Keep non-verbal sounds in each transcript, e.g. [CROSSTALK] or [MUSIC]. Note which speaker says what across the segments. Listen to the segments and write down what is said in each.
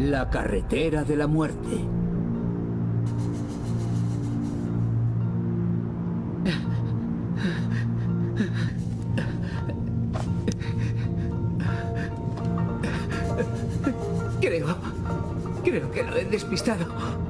Speaker 1: La carretera de la muerte. Creo... Creo que lo he despistado.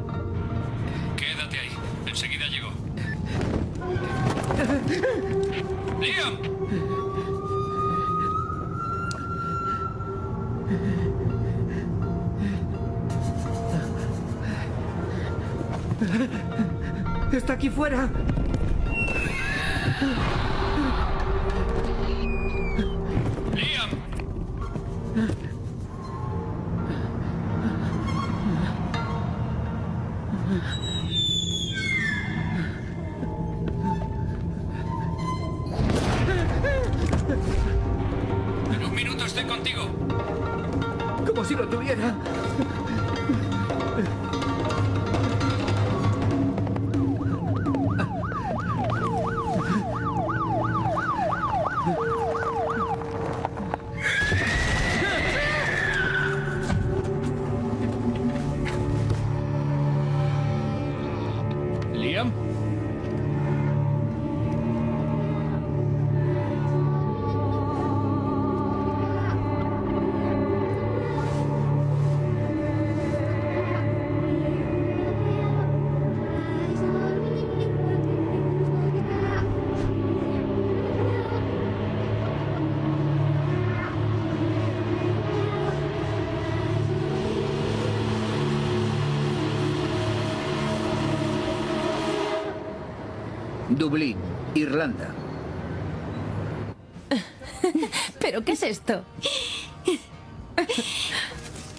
Speaker 1: Irlanda. [LAUGHS]
Speaker 2: ¿Pero qué es esto?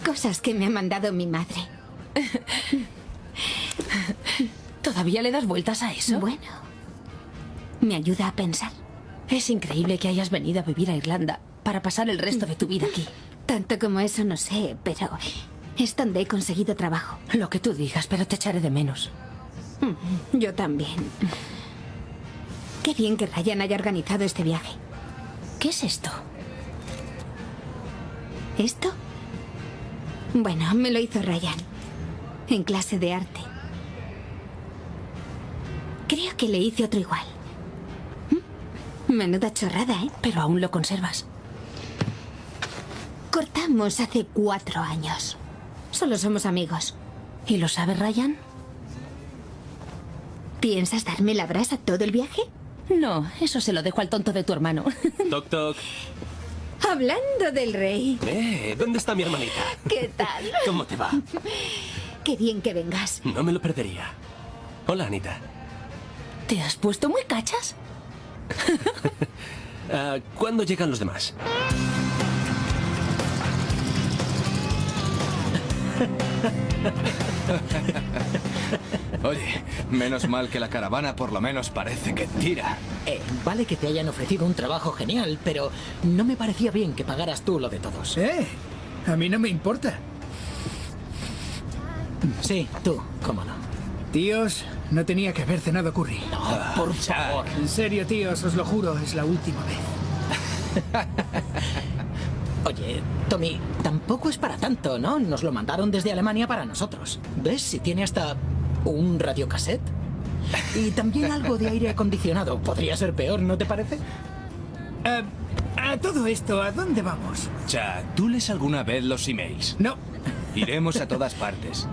Speaker 3: Cosas que me ha mandado mi madre.
Speaker 2: ¿Todavía le das vueltas a eso?
Speaker 3: Bueno, me ayuda a pensar.
Speaker 2: Es increíble que hayas venido a vivir a Irlanda para pasar el resto de tu vida aquí.
Speaker 3: Tanto como eso no sé, pero es donde he conseguido trabajo.
Speaker 2: Lo que tú digas, pero te echaré de menos.
Speaker 3: Yo también. Qué bien que Ryan haya organizado este viaje.
Speaker 2: ¿Qué es esto?
Speaker 3: ¿Esto? Bueno, me lo hizo Ryan. En clase de arte. Creo que le hice otro igual. ¿Mm? Menuda chorrada, ¿eh?
Speaker 2: Pero aún lo conservas.
Speaker 3: Cortamos hace cuatro años. Solo somos amigos.
Speaker 2: ¿Y lo sabe Ryan?
Speaker 3: ¿Piensas darme la brasa todo el viaje?
Speaker 2: No, eso se lo dejo al tonto de tu hermano. [LAUGHS]
Speaker 4: Toc, toc.
Speaker 3: Hablando del rey.
Speaker 4: Eh, ¿dónde está mi hermanita?
Speaker 3: ¿Qué tal? [LAUGHS]
Speaker 4: ¿Cómo te va? [LAUGHS]
Speaker 3: Qué bien que vengas.
Speaker 4: No me lo perdería. Hola, Anita.
Speaker 2: ¿Te has puesto muy cachas?
Speaker 4: Ah, ¿Cuándo llegan los demás?
Speaker 5: Oye, menos mal que la caravana por lo menos parece que tira.
Speaker 6: Eh, vale que te hayan ofrecido un trabajo genial, pero no me parecía bien que pagaras tú lo de todos.
Speaker 7: Eh, a mí no me importa.
Speaker 6: Sí, tú, cómo no.
Speaker 7: Tíos, no tenía que haber cenado curry.
Speaker 6: No, por favor.
Speaker 7: En serio, tíos, os lo juro, es la última vez. [LAUGHS]
Speaker 6: Oye, Tommy, tampoco es para tanto, ¿no? Nos lo mandaron desde Alemania para nosotros. ¿Ves? Si tiene hasta un radiocassette. Y también algo de aire acondicionado. Podría ser peor, ¿no te parece?
Speaker 7: Eh, a todo esto, ¿a dónde vamos?
Speaker 5: Chuck, ¿tú lees alguna vez los emails?
Speaker 7: No.
Speaker 5: Iremos a todas partes.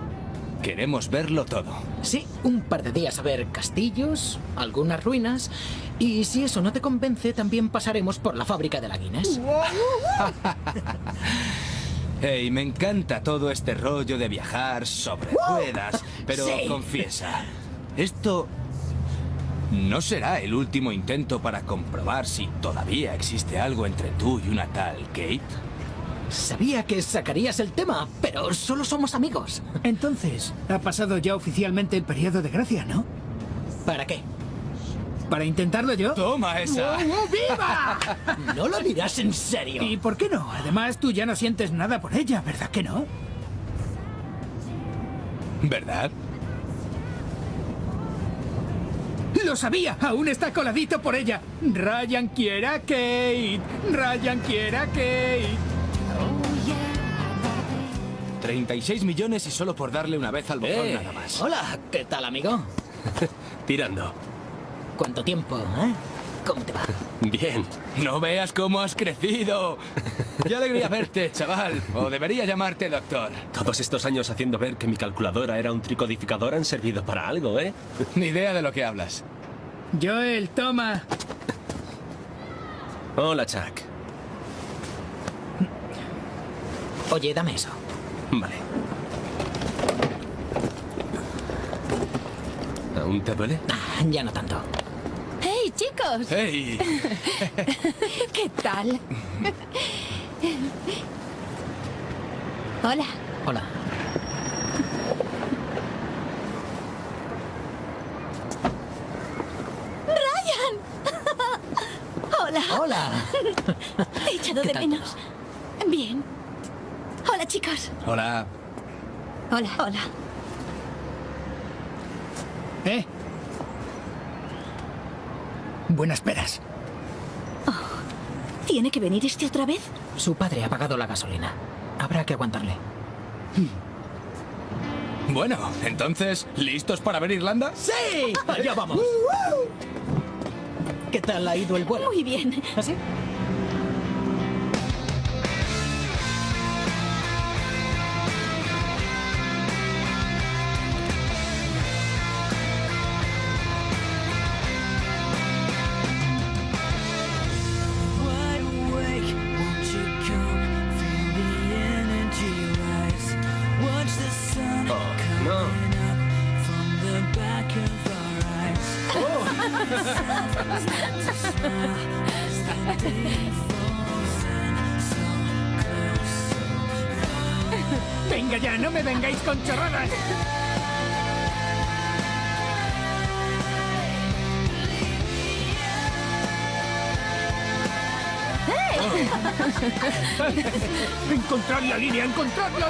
Speaker 5: Queremos verlo todo.
Speaker 6: Sí, un par de días a ver castillos, algunas ruinas. Y si eso no te convence, también pasaremos por la fábrica de la Guinness. [LAUGHS]
Speaker 5: Hey, me encanta todo este rollo de viajar sobre ruedas, pero
Speaker 6: Sí.
Speaker 5: confiesa, esto no será el último intento para comprobar si todavía existe algo entre tú y una tal Kate.
Speaker 6: Sabía que sacarías el tema, pero solo somos amigos.
Speaker 7: Entonces, ha pasado ya oficialmente el periodo de gracia, ¿no?
Speaker 6: ¿Para qué?
Speaker 7: ¿Para intentarlo yo?
Speaker 5: Toma esa.
Speaker 7: ¡Viva! [LAUGHS]
Speaker 6: ¿No lo dirás en serio?
Speaker 7: ¿Y por qué no? Además, tú ya no sientes nada por ella, ¿verdad que no?
Speaker 5: ¿Verdad?
Speaker 7: ¡Lo sabía! ¡Aún está coladito por ella! Ryan quiere a Kate. Ryan quiere a Kate.
Speaker 5: 36 millones y solo por darle una vez al botón
Speaker 4: Eh.
Speaker 5: nada más.
Speaker 6: Hola, ¿qué tal, amigo? [LAUGHS]
Speaker 4: Tirando.
Speaker 6: ¿Cuánto tiempo, eh? ¿Cómo te va?
Speaker 4: Bien.
Speaker 5: No veas cómo has crecido. Qué alegría verte, chaval. O debería llamarte doctor.
Speaker 4: Todos estos años haciendo ver que mi calculadora era un tricodificador han servido para algo, ¿eh?
Speaker 5: Ni idea de lo que hablas.
Speaker 7: Joel, toma.
Speaker 4: Hola, Chuck.
Speaker 6: Oye, dame eso.
Speaker 4: Vale. ¿Aún te duele?
Speaker 6: Ah, ya no tanto.
Speaker 8: ¡Hey, chicos!
Speaker 5: ¡Hey! [LAUGHS]
Speaker 3: ¿Qué tal? Hola.
Speaker 6: Hola.
Speaker 3: Hola.
Speaker 6: Hola.
Speaker 3: Te he echado
Speaker 6: ¿Qué
Speaker 3: de menos. Bien. Hola, chicos.
Speaker 5: Hola.
Speaker 3: Hola. Hola.
Speaker 7: Buenas peras.
Speaker 3: ¿Tiene que venir este otra vez?
Speaker 6: Su padre ha pagado la gasolina. Habrá que aguantarle.
Speaker 5: Bueno, entonces, ¿listos para ver Irlanda?
Speaker 6: ¡Sí! [LAUGHS] ¡Allá vamos! ¿Qué tal ha ido el vuelo?
Speaker 3: Muy bien.
Speaker 6: ¿Así?
Speaker 9: Wide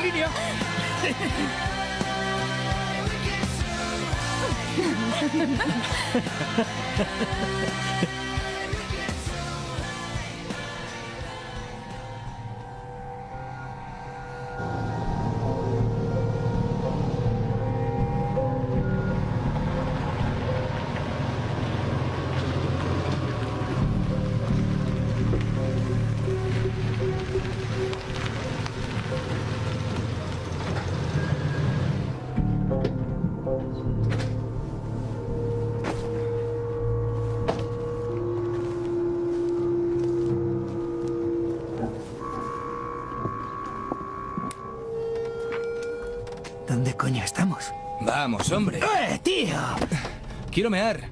Speaker 7: línea,
Speaker 5: Vamos, hombre.
Speaker 7: ¡Eh, tío!
Speaker 5: Quiero mear.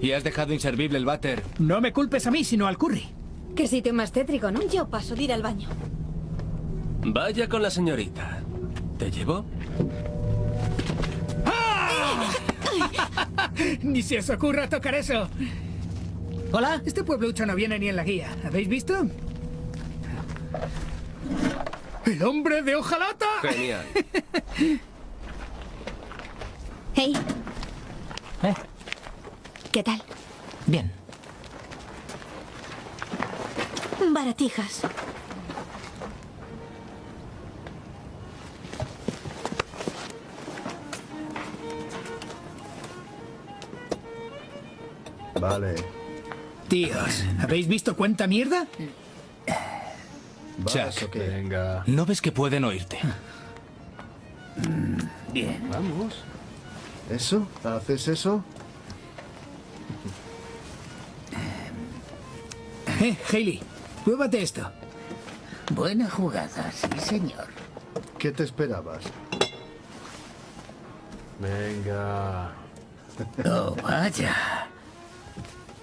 Speaker 5: Y has dejado inservible el váter.
Speaker 7: No me culpes a mí, sino al curry.
Speaker 3: Qué sitio más tétrico, ¿no?
Speaker 10: Yo paso de ir al baño.
Speaker 4: Vaya con la señorita. ¿Te llevo? [LAUGHS]
Speaker 7: Ni se os ocurra tocar eso.
Speaker 6: ¿Hola?
Speaker 7: Este pueblucho no viene ni en la guía. ¿Habéis visto? ¡El hombre de hojalata!
Speaker 4: Genial. [LAUGHS]
Speaker 3: Hey,
Speaker 6: ¿Eh?
Speaker 3: ¿qué tal?
Speaker 6: Bien.
Speaker 10: Baratijas.
Speaker 11: Vale.
Speaker 7: Tíos, ¿habéis visto cuánta mierda?
Speaker 5: ¿No ves que pueden oírte?
Speaker 7: Bien.
Speaker 11: Vamos. ¿Eso? ¿Haces eso?
Speaker 7: Eh, Hailey, pruébate esto.
Speaker 1: Buena jugada, sí, señor.
Speaker 11: ¿Qué te esperabas? Venga. [LAUGHS]
Speaker 1: Oh, vaya.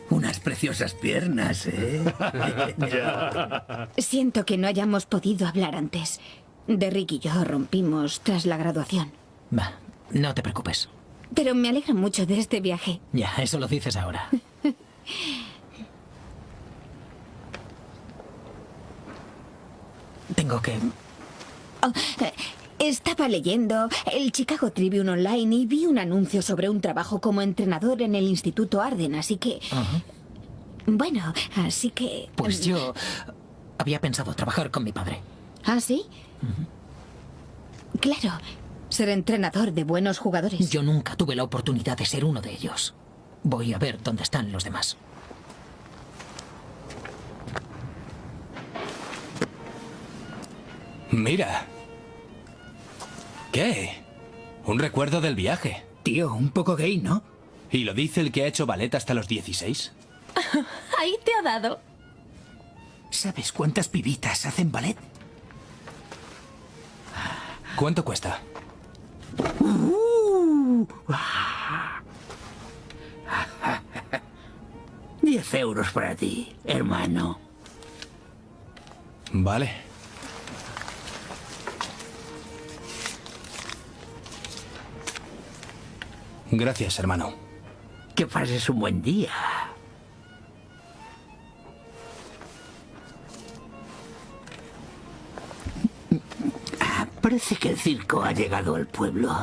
Speaker 1: Unas preciosas piernas, ¿eh? [LAUGHS]
Speaker 3: Siento que no hayamos podido hablar antes. Derrick y yo rompimos tras la graduación.
Speaker 6: Va, no te preocupes.
Speaker 3: Pero me alegra mucho de este viaje.
Speaker 6: Ya, eso lo dices ahora. [LAUGHS] Tengo que...
Speaker 3: Oh, eh, estaba leyendo el Chicago Tribune Online y vi un anuncio sobre un trabajo como entrenador en el Instituto Arden, así que... Bueno, así que...
Speaker 6: Pues yo había pensado trabajar con mi padre.
Speaker 3: ¿Ah, sí? Claro, ser entrenador de buenos jugadores.
Speaker 6: Yo nunca tuve la oportunidad de ser uno de ellos. Voy a ver dónde están los demás.
Speaker 5: Mira. ¿Qué? Un recuerdo del viaje.
Speaker 7: Tío, un poco gay, ¿no?
Speaker 5: ¿Y lo dice el que ha hecho ballet hasta los 16? [LAUGHS]
Speaker 2: Ahí te ha dado.
Speaker 7: ¿Sabes cuántas pibitas hacen ballet?
Speaker 5: ¿Cuánto cuesta? [LAUGHS]
Speaker 1: Diez euros para ti, hermano.
Speaker 5: Vale. Gracias, hermano.
Speaker 1: Que pases un buen día. Parece que el circo ha llegado al pueblo. [LAUGHS]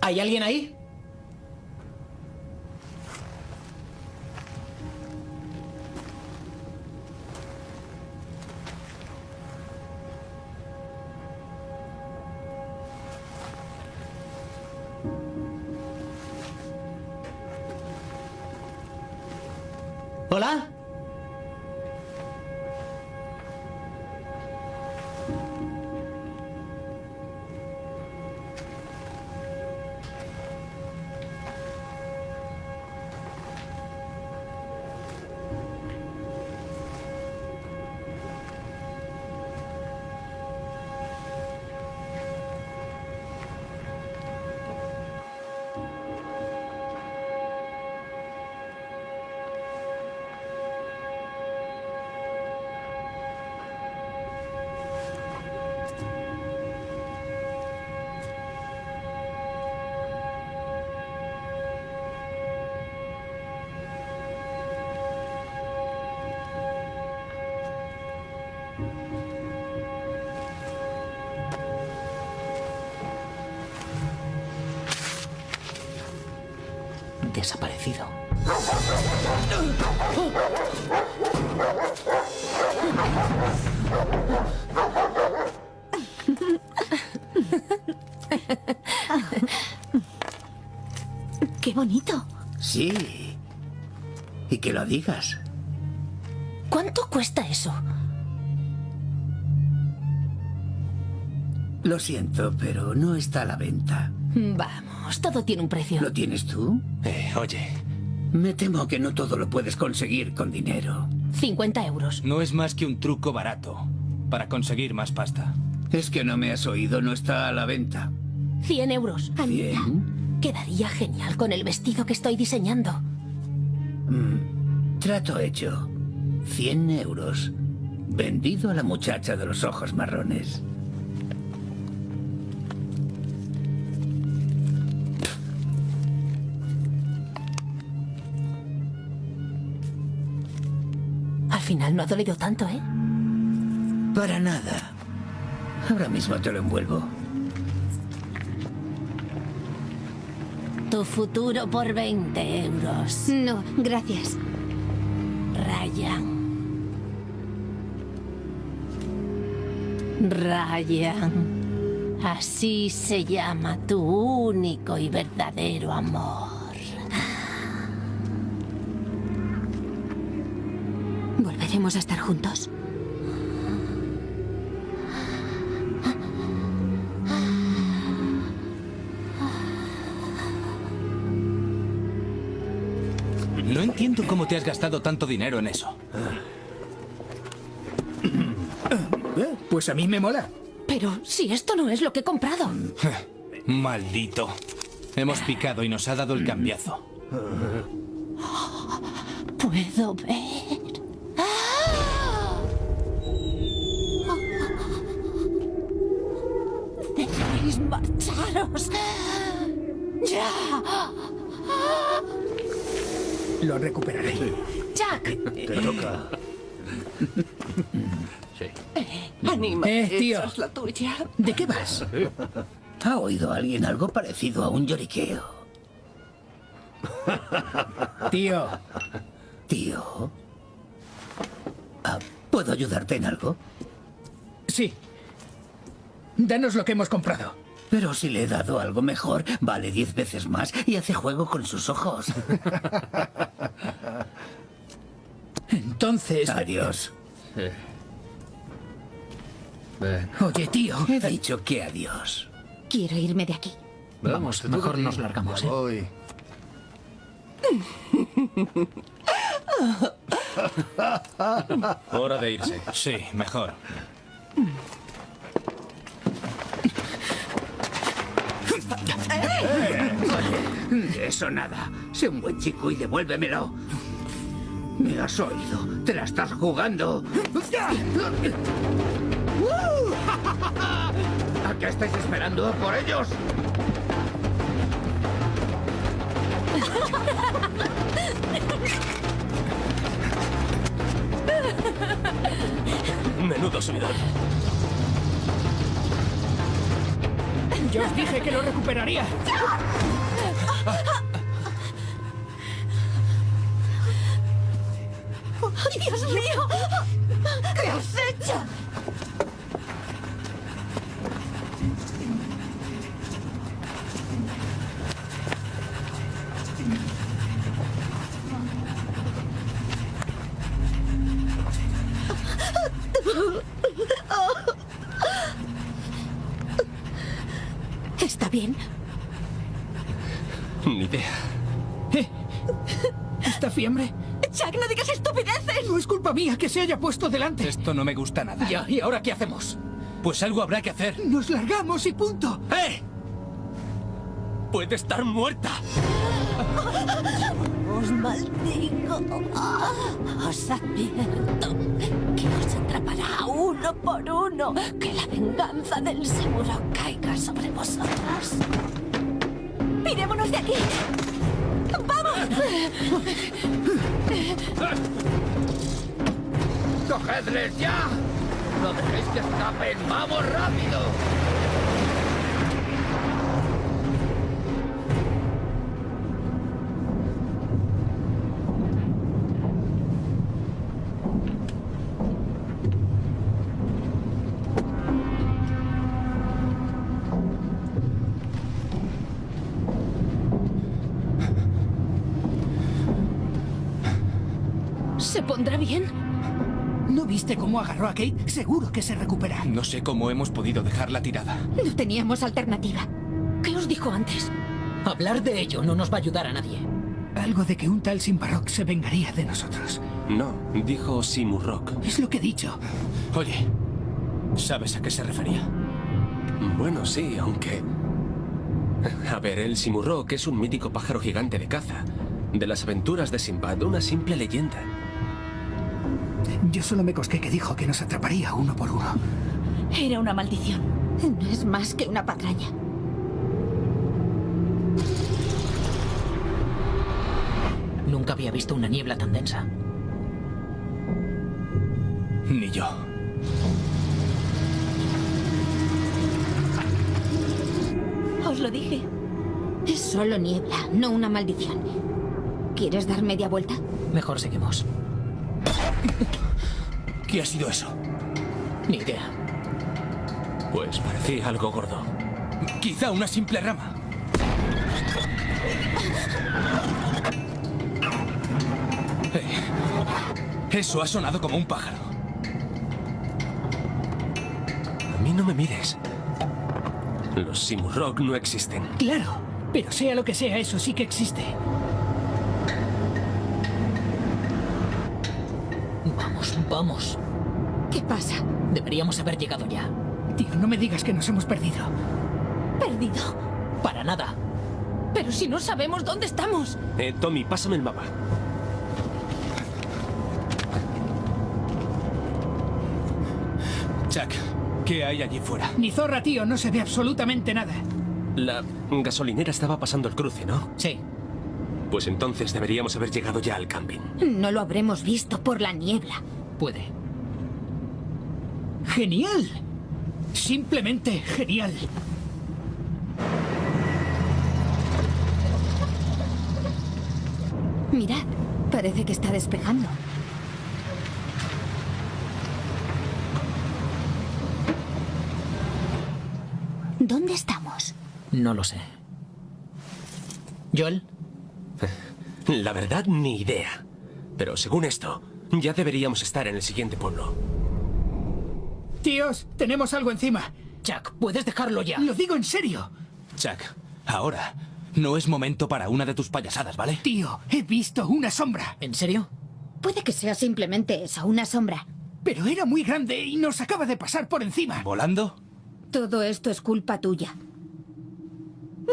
Speaker 6: ¿Hay alguien ahí?
Speaker 1: Digas.
Speaker 9: ¿Cuánto cuesta eso?
Speaker 1: Lo siento, pero no está a la venta.
Speaker 9: Vamos, todo tiene un precio.
Speaker 1: ¿Lo tienes tú?
Speaker 5: Eh, oye,
Speaker 1: Me temo que no todo lo puedes conseguir con dinero.
Speaker 9: 50 euros.
Speaker 5: no es más que un truco barato para conseguir más pasta.
Speaker 1: Es que no me has oído, no está a la venta.
Speaker 9: 100 euros.
Speaker 1: Bien.
Speaker 9: Quedaría genial con el vestido que estoy diseñando.
Speaker 1: Mm, trato hecho. 100 euros. Vendido a la muchacha de los ojos marrones.
Speaker 9: Al final no ha dolido tanto, ¿eh?
Speaker 1: Para nada. Ahora mismo te lo envuelvo.
Speaker 2: Tu futuro por 20 euros.
Speaker 3: No, gracias.
Speaker 2: Ryan. Ryan. Así se llama tu único y verdadero amor.
Speaker 3: ¿Volveremos a estar juntos?
Speaker 5: Entiendo cómo te has gastado tanto dinero en eso.
Speaker 7: Eh, Pues a mí me mola.
Speaker 9: Pero si esto no es lo que he comprado. [LAUGHS]
Speaker 5: Maldito. Hemos picado y nos ha dado el cambiazo.
Speaker 2: Puedo ver.
Speaker 7: Lo recuperaré.
Speaker 2: ¡Jack!
Speaker 11: Te toca.
Speaker 7: Eh, tío.
Speaker 9: esa es la tuya.
Speaker 7: ¿De qué vas?
Speaker 1: ¿Ha oído alguien algo parecido a un lloriqueo?
Speaker 7: Tío,
Speaker 1: Tío. Ah, ¿Por ¿Puedo ayudarte en algo?
Speaker 7: Sí. Danos lo que hemos comprado.
Speaker 1: Pero si le he dado algo mejor, vale diez veces más y hace juego con sus ojos. [LAUGHS]
Speaker 7: Entonces...
Speaker 1: Adiós.
Speaker 7: Oye, tío.
Speaker 1: He dicho que adiós.
Speaker 3: Quiero irme de aquí.
Speaker 6: Vamos, mejor nos largamos, ¿eh?
Speaker 11: Voy.
Speaker 5: Hora de irse. Sí, mejor.
Speaker 1: De eso nada. Sé un buen chico y devuélvemelo. ¿Me has oído? ¿Te la estás jugando? [LAUGHS] ¿A qué estáis esperando? ¿Por ellos?
Speaker 4: Menudo subidón.
Speaker 7: Yo os dije que lo recuperaría.
Speaker 9: ¡Ay, Dios mío! ¿Qué has hecho?
Speaker 3: ¿Está bien?
Speaker 4: Ni idea.
Speaker 7: ¿Eh? ¿Esta fiebre?
Speaker 9: Jack, no digas estupideces.
Speaker 7: No es culpa mía que se haya puesto delante.
Speaker 5: Esto no me gusta nada.
Speaker 7: Ya, ¿y ahora qué hacemos?
Speaker 5: Pues algo habrá que hacer.
Speaker 7: Nos largamos y punto.
Speaker 4: ¡Eh! Puede estar muerta.
Speaker 9: Os maldigo. Os advierto que os atrapará uno por uno. Que la venganza del Simuro caiga sobre vosotros. ¡Pirémonos de aquí! ¡Vamos!
Speaker 1: ¡Cogedles ya! ¡No dejéis que escapen! ¡Vamos rápido!
Speaker 7: Cómo agarró a Kate? Seguro que se recupera.
Speaker 5: No sé cómo hemos podido dejarla tirada.
Speaker 3: No teníamos alternativa.
Speaker 9: ¿Qué os dijo antes?
Speaker 6: Hablar de ello no nos va a ayudar a nadie.
Speaker 7: Algo de que un tal Simbarok se vengaría de nosotros.
Speaker 4: No, dijo Simurrock.
Speaker 7: Es lo que he dicho.
Speaker 5: Oye, ¿sabes a qué se refería?
Speaker 4: Bueno, sí, aunque... A ver, el Simurrock es un mítico pájaro gigante de caza. De las aventuras de Sinbad, una simple leyenda.
Speaker 7: Yo solo me cosqué que dijo que nos atraparía uno por uno.
Speaker 9: Era una maldición.
Speaker 3: No es más que una patraña.
Speaker 6: Nunca había visto una niebla tan densa.
Speaker 5: Ni yo.
Speaker 9: Os lo dije.
Speaker 3: Es solo niebla, no una maldición. ¿Quieres dar media vuelta?
Speaker 6: Mejor seguimos. [LAUGHS]
Speaker 5: ¿Qué ha sido eso?
Speaker 6: Ni idea.
Speaker 4: Pues parecía algo gordo.
Speaker 5: Quizá una simple rama. Eh, Eso ha sonado como un pájaro.
Speaker 4: A mí no me mires. Los Simurrock no existen.
Speaker 7: Claro, pero sea lo que sea, eso sí que existe.
Speaker 6: Vamos.
Speaker 3: ¿Qué pasa?
Speaker 6: Deberíamos haber llegado ya.
Speaker 7: Tío, no me digas que nos hemos perdido.
Speaker 9: Perdido.
Speaker 6: Para nada.
Speaker 9: Pero si no sabemos dónde estamos.
Speaker 4: Eh, Tommy, pásame el mapa.
Speaker 5: Chuck, ¿qué hay allí fuera?
Speaker 7: Ni zorra, tío, no se ve absolutamente nada.
Speaker 4: La gasolinera estaba pasando el cruce, ¿no?
Speaker 6: Sí.
Speaker 4: Pues entonces deberíamos haber llegado ya al camping.
Speaker 3: No lo habremos visto por la niebla
Speaker 6: puede.
Speaker 7: ¡Genial! Simplemente genial.
Speaker 3: Mirad, parece que está despejando. ¿Dónde estamos?
Speaker 6: No lo sé. ¿Joel? [LAUGHS]
Speaker 4: La verdad, ni idea. Pero según esto, ya deberíamos estar en el siguiente pueblo.
Speaker 7: Tíos, tenemos algo encima.
Speaker 6: Chuck, puedes dejarlo ya.
Speaker 7: Lo digo en serio.
Speaker 5: Chuck, ahora no es momento para una de tus payasadas, ¿vale?
Speaker 7: Tío, he visto una sombra.
Speaker 6: ¿En serio?
Speaker 3: Puede que sea simplemente eso, una sombra.
Speaker 7: Pero era muy grande y nos acaba de pasar por encima.
Speaker 5: ¿Volando?
Speaker 3: Todo esto es culpa tuya.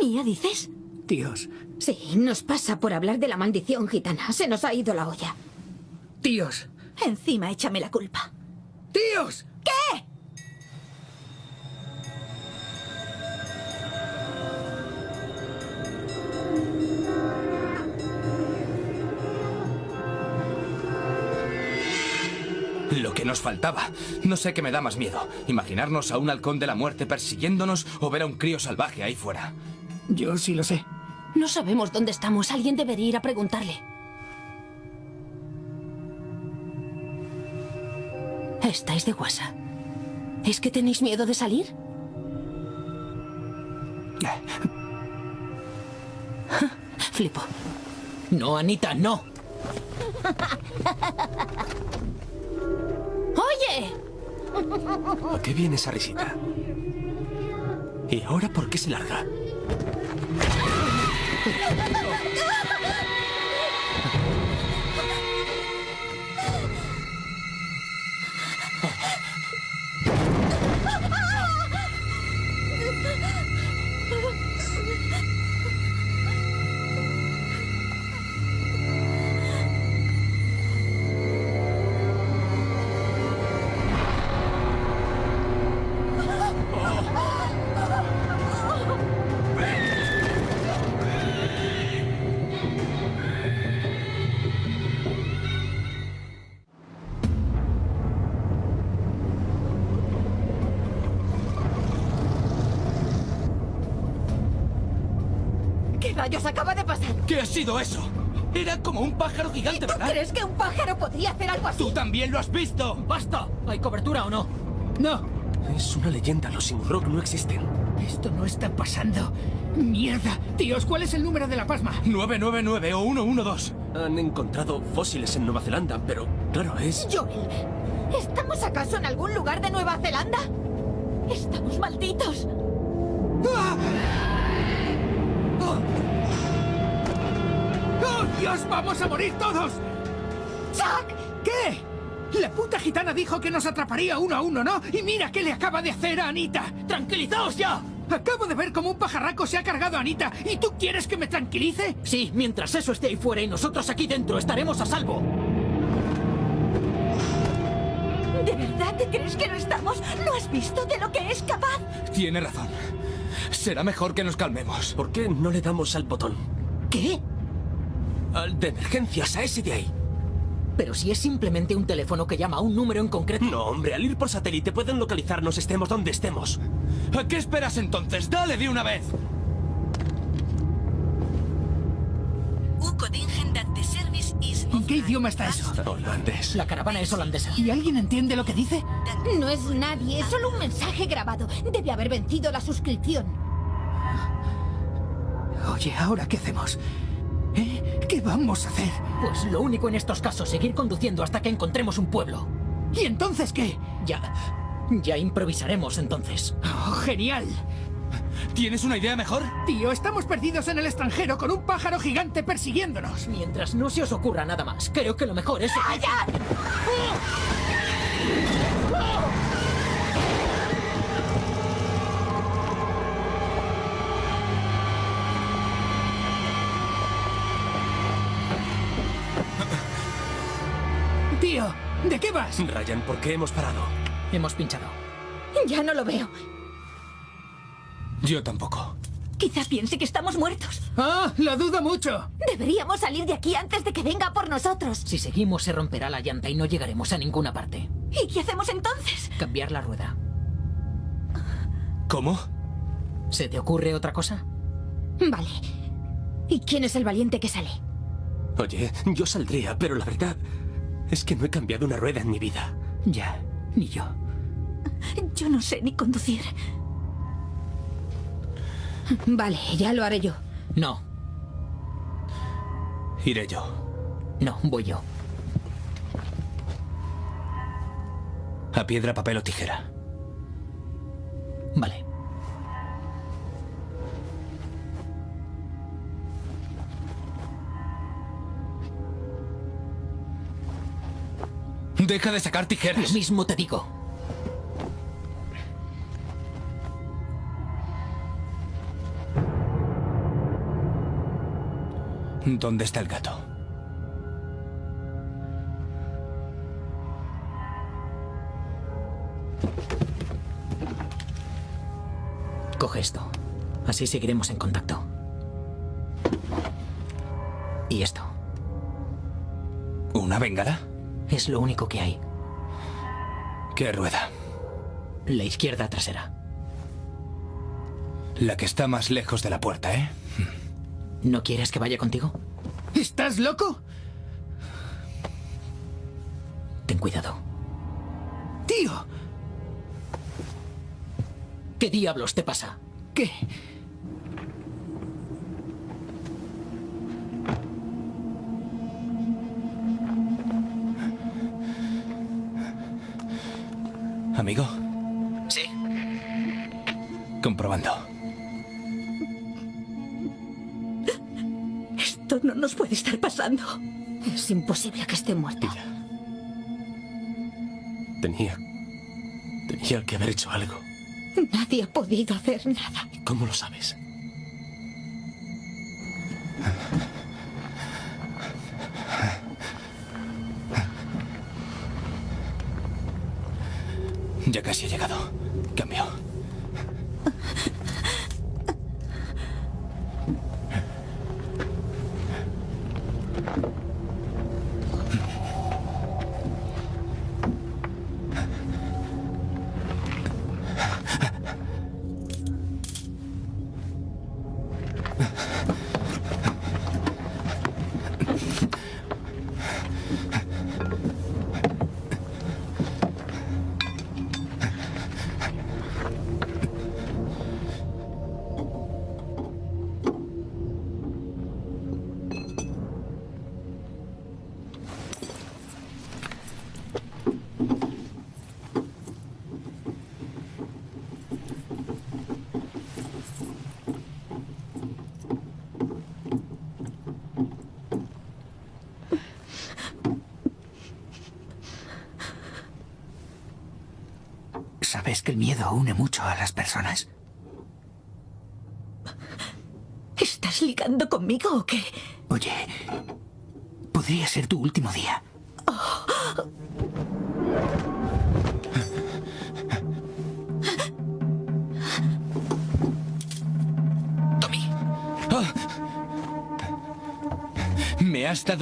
Speaker 9: ¿Mía dices?
Speaker 7: Tíos,
Speaker 3: Sí, nos pasa por hablar de la maldición gitana. Se nos ha ido la olla.
Speaker 7: Tíos,
Speaker 9: Encima échame la culpa.
Speaker 7: tíos.
Speaker 9: ¿Qué?
Speaker 5: Lo que nos faltaba. No sé qué me da más miedo. Imaginarnos a un halcón de la muerte persiguiéndonos o ver a un crío salvaje ahí fuera.
Speaker 7: Yo sí lo sé.
Speaker 2: No sabemos dónde estamos. Alguien debería ir a preguntarle. Estáis de guasa. ¿Es que tenéis miedo de salir? [LAUGHS] Flipo.
Speaker 6: No, Anita, no. [LAUGHS]
Speaker 2: ¡Oye!
Speaker 4: ¿A qué viene esa risita? ¿Y ahora por qué se larga? [LAUGHS]
Speaker 9: ¿Qué rayos acaba de pasar?
Speaker 5: ¿Qué ha sido eso? Era como un pájaro gigante,
Speaker 9: ¿Tú
Speaker 5: ¿verdad?
Speaker 9: crees que un pájaro podría hacer algo así?
Speaker 5: ¿Tú también lo has visto?
Speaker 6: ¡Basta! ¿Hay cobertura o no?
Speaker 7: No,
Speaker 4: Es una leyenda. Los Simurrock no existen.
Speaker 7: esto no está pasando. Mierda. Tíos, ¿cuál es el número de la pasma?
Speaker 5: 999 o 112.
Speaker 4: Han encontrado fósiles en Nueva Zelanda, pero claro, es...
Speaker 9: Joel, ¿estamos acaso en algún lugar de Nueva Zelanda? Estamos malditos.
Speaker 7: ¡Oh, Dios! ¡Vamos a morir todos!
Speaker 9: ¡Chuck!
Speaker 7: ¿Qué? La puta gitana dijo que nos atraparía uno a uno, ¿no? Y mira qué le acaba de hacer a Anita.
Speaker 6: ¡Tranquilizaos ya!
Speaker 7: Acabo de ver cómo un pajarraco se ha cargado a Anita. ¿Y tú quieres que me tranquilice?
Speaker 6: Sí, mientras eso esté ahí fuera y nosotros aquí dentro estaremos a salvo.
Speaker 9: ¿De verdad te crees que no estamos? ¿No has visto de lo que es capaz?
Speaker 5: Tiene razón. Será mejor que nos calmemos.
Speaker 4: ¿Por qué no le damos al botón?
Speaker 6: ¿Qué?
Speaker 4: De emergencias, a ese de ahí.
Speaker 6: Pero si es simplemente un teléfono que llama a un número en concreto.
Speaker 4: No, hombre, al ir por satélite pueden localizarnos estemos donde estemos.
Speaker 5: ¿A qué esperas entonces? ¡Dale de una vez!
Speaker 7: ¿En qué idioma está eso?
Speaker 4: Holandés.
Speaker 6: La caravana es holandesa.
Speaker 7: ¿Y alguien entiende lo que dice?
Speaker 3: No es nadie, es solo un mensaje grabado. Debe haber vencido la suscripción.
Speaker 7: Oye, ¿ahora qué hacemos? ¿Eh? ¿Qué vamos a hacer?
Speaker 6: Pues lo único en estos casos, seguir conduciendo hasta que encontremos un pueblo.
Speaker 7: ¿Y entonces qué?
Speaker 6: Ya. Ya improvisaremos entonces.
Speaker 7: Oh, genial.
Speaker 5: ¿Tienes una idea mejor?
Speaker 7: Tío, estamos perdidos en el extranjero con un pájaro gigante persiguiéndonos.
Speaker 6: Mientras no se os ocurra nada más, creo que lo mejor es...
Speaker 7: Tío, ¿de qué vas?
Speaker 4: Ryan, ¿por qué hemos parado?
Speaker 6: Hemos pinchado.
Speaker 3: Ya no lo veo.
Speaker 5: Yo tampoco.
Speaker 9: Quizá piense que estamos muertos.
Speaker 7: Ah, lo dudo mucho.
Speaker 9: Deberíamos salir de aquí antes de que venga por nosotros.
Speaker 6: Si seguimos se romperá la llanta y no llegaremos a ninguna parte.
Speaker 9: ¿Y qué hacemos entonces?
Speaker 6: Cambiar la rueda.
Speaker 5: ¿Cómo?
Speaker 6: ¿Se te ocurre otra cosa?
Speaker 3: Vale. ¿Y quién es el valiente que sale?
Speaker 4: Oye, yo saldría, pero la verdad es que no he cambiado una rueda en mi vida.
Speaker 6: Ya, ni yo.
Speaker 9: Yo no sé ni conducir.
Speaker 3: Vale, ya lo haré yo.
Speaker 6: No,
Speaker 5: Iré yo.
Speaker 6: no, voy yo.
Speaker 5: A piedra, papel o tijera.
Speaker 6: Vale.
Speaker 5: Deja de sacar tijeras.
Speaker 6: Lo mismo te digo.
Speaker 5: ¿Dónde está el gato?
Speaker 6: Coge esto. Así seguiremos en contacto. Y esto.
Speaker 5: ¿Una bengala?
Speaker 6: Es lo único que hay.
Speaker 5: ¿Qué rueda?
Speaker 6: La izquierda trasera.
Speaker 5: La que está más lejos de la puerta, ¿eh?
Speaker 6: ¿No quieres que vaya contigo?
Speaker 7: ¿Estás loco?
Speaker 6: Ten cuidado.
Speaker 7: Tío,
Speaker 6: ¿Qué diablos te pasa?
Speaker 7: ¿qué?
Speaker 3: Puede estar pasando. Es imposible que esté muerta.
Speaker 4: Tenía... Tenía que haber hecho algo.
Speaker 3: Nadie ha podido hacer nada.
Speaker 4: ¿Cómo lo sabes?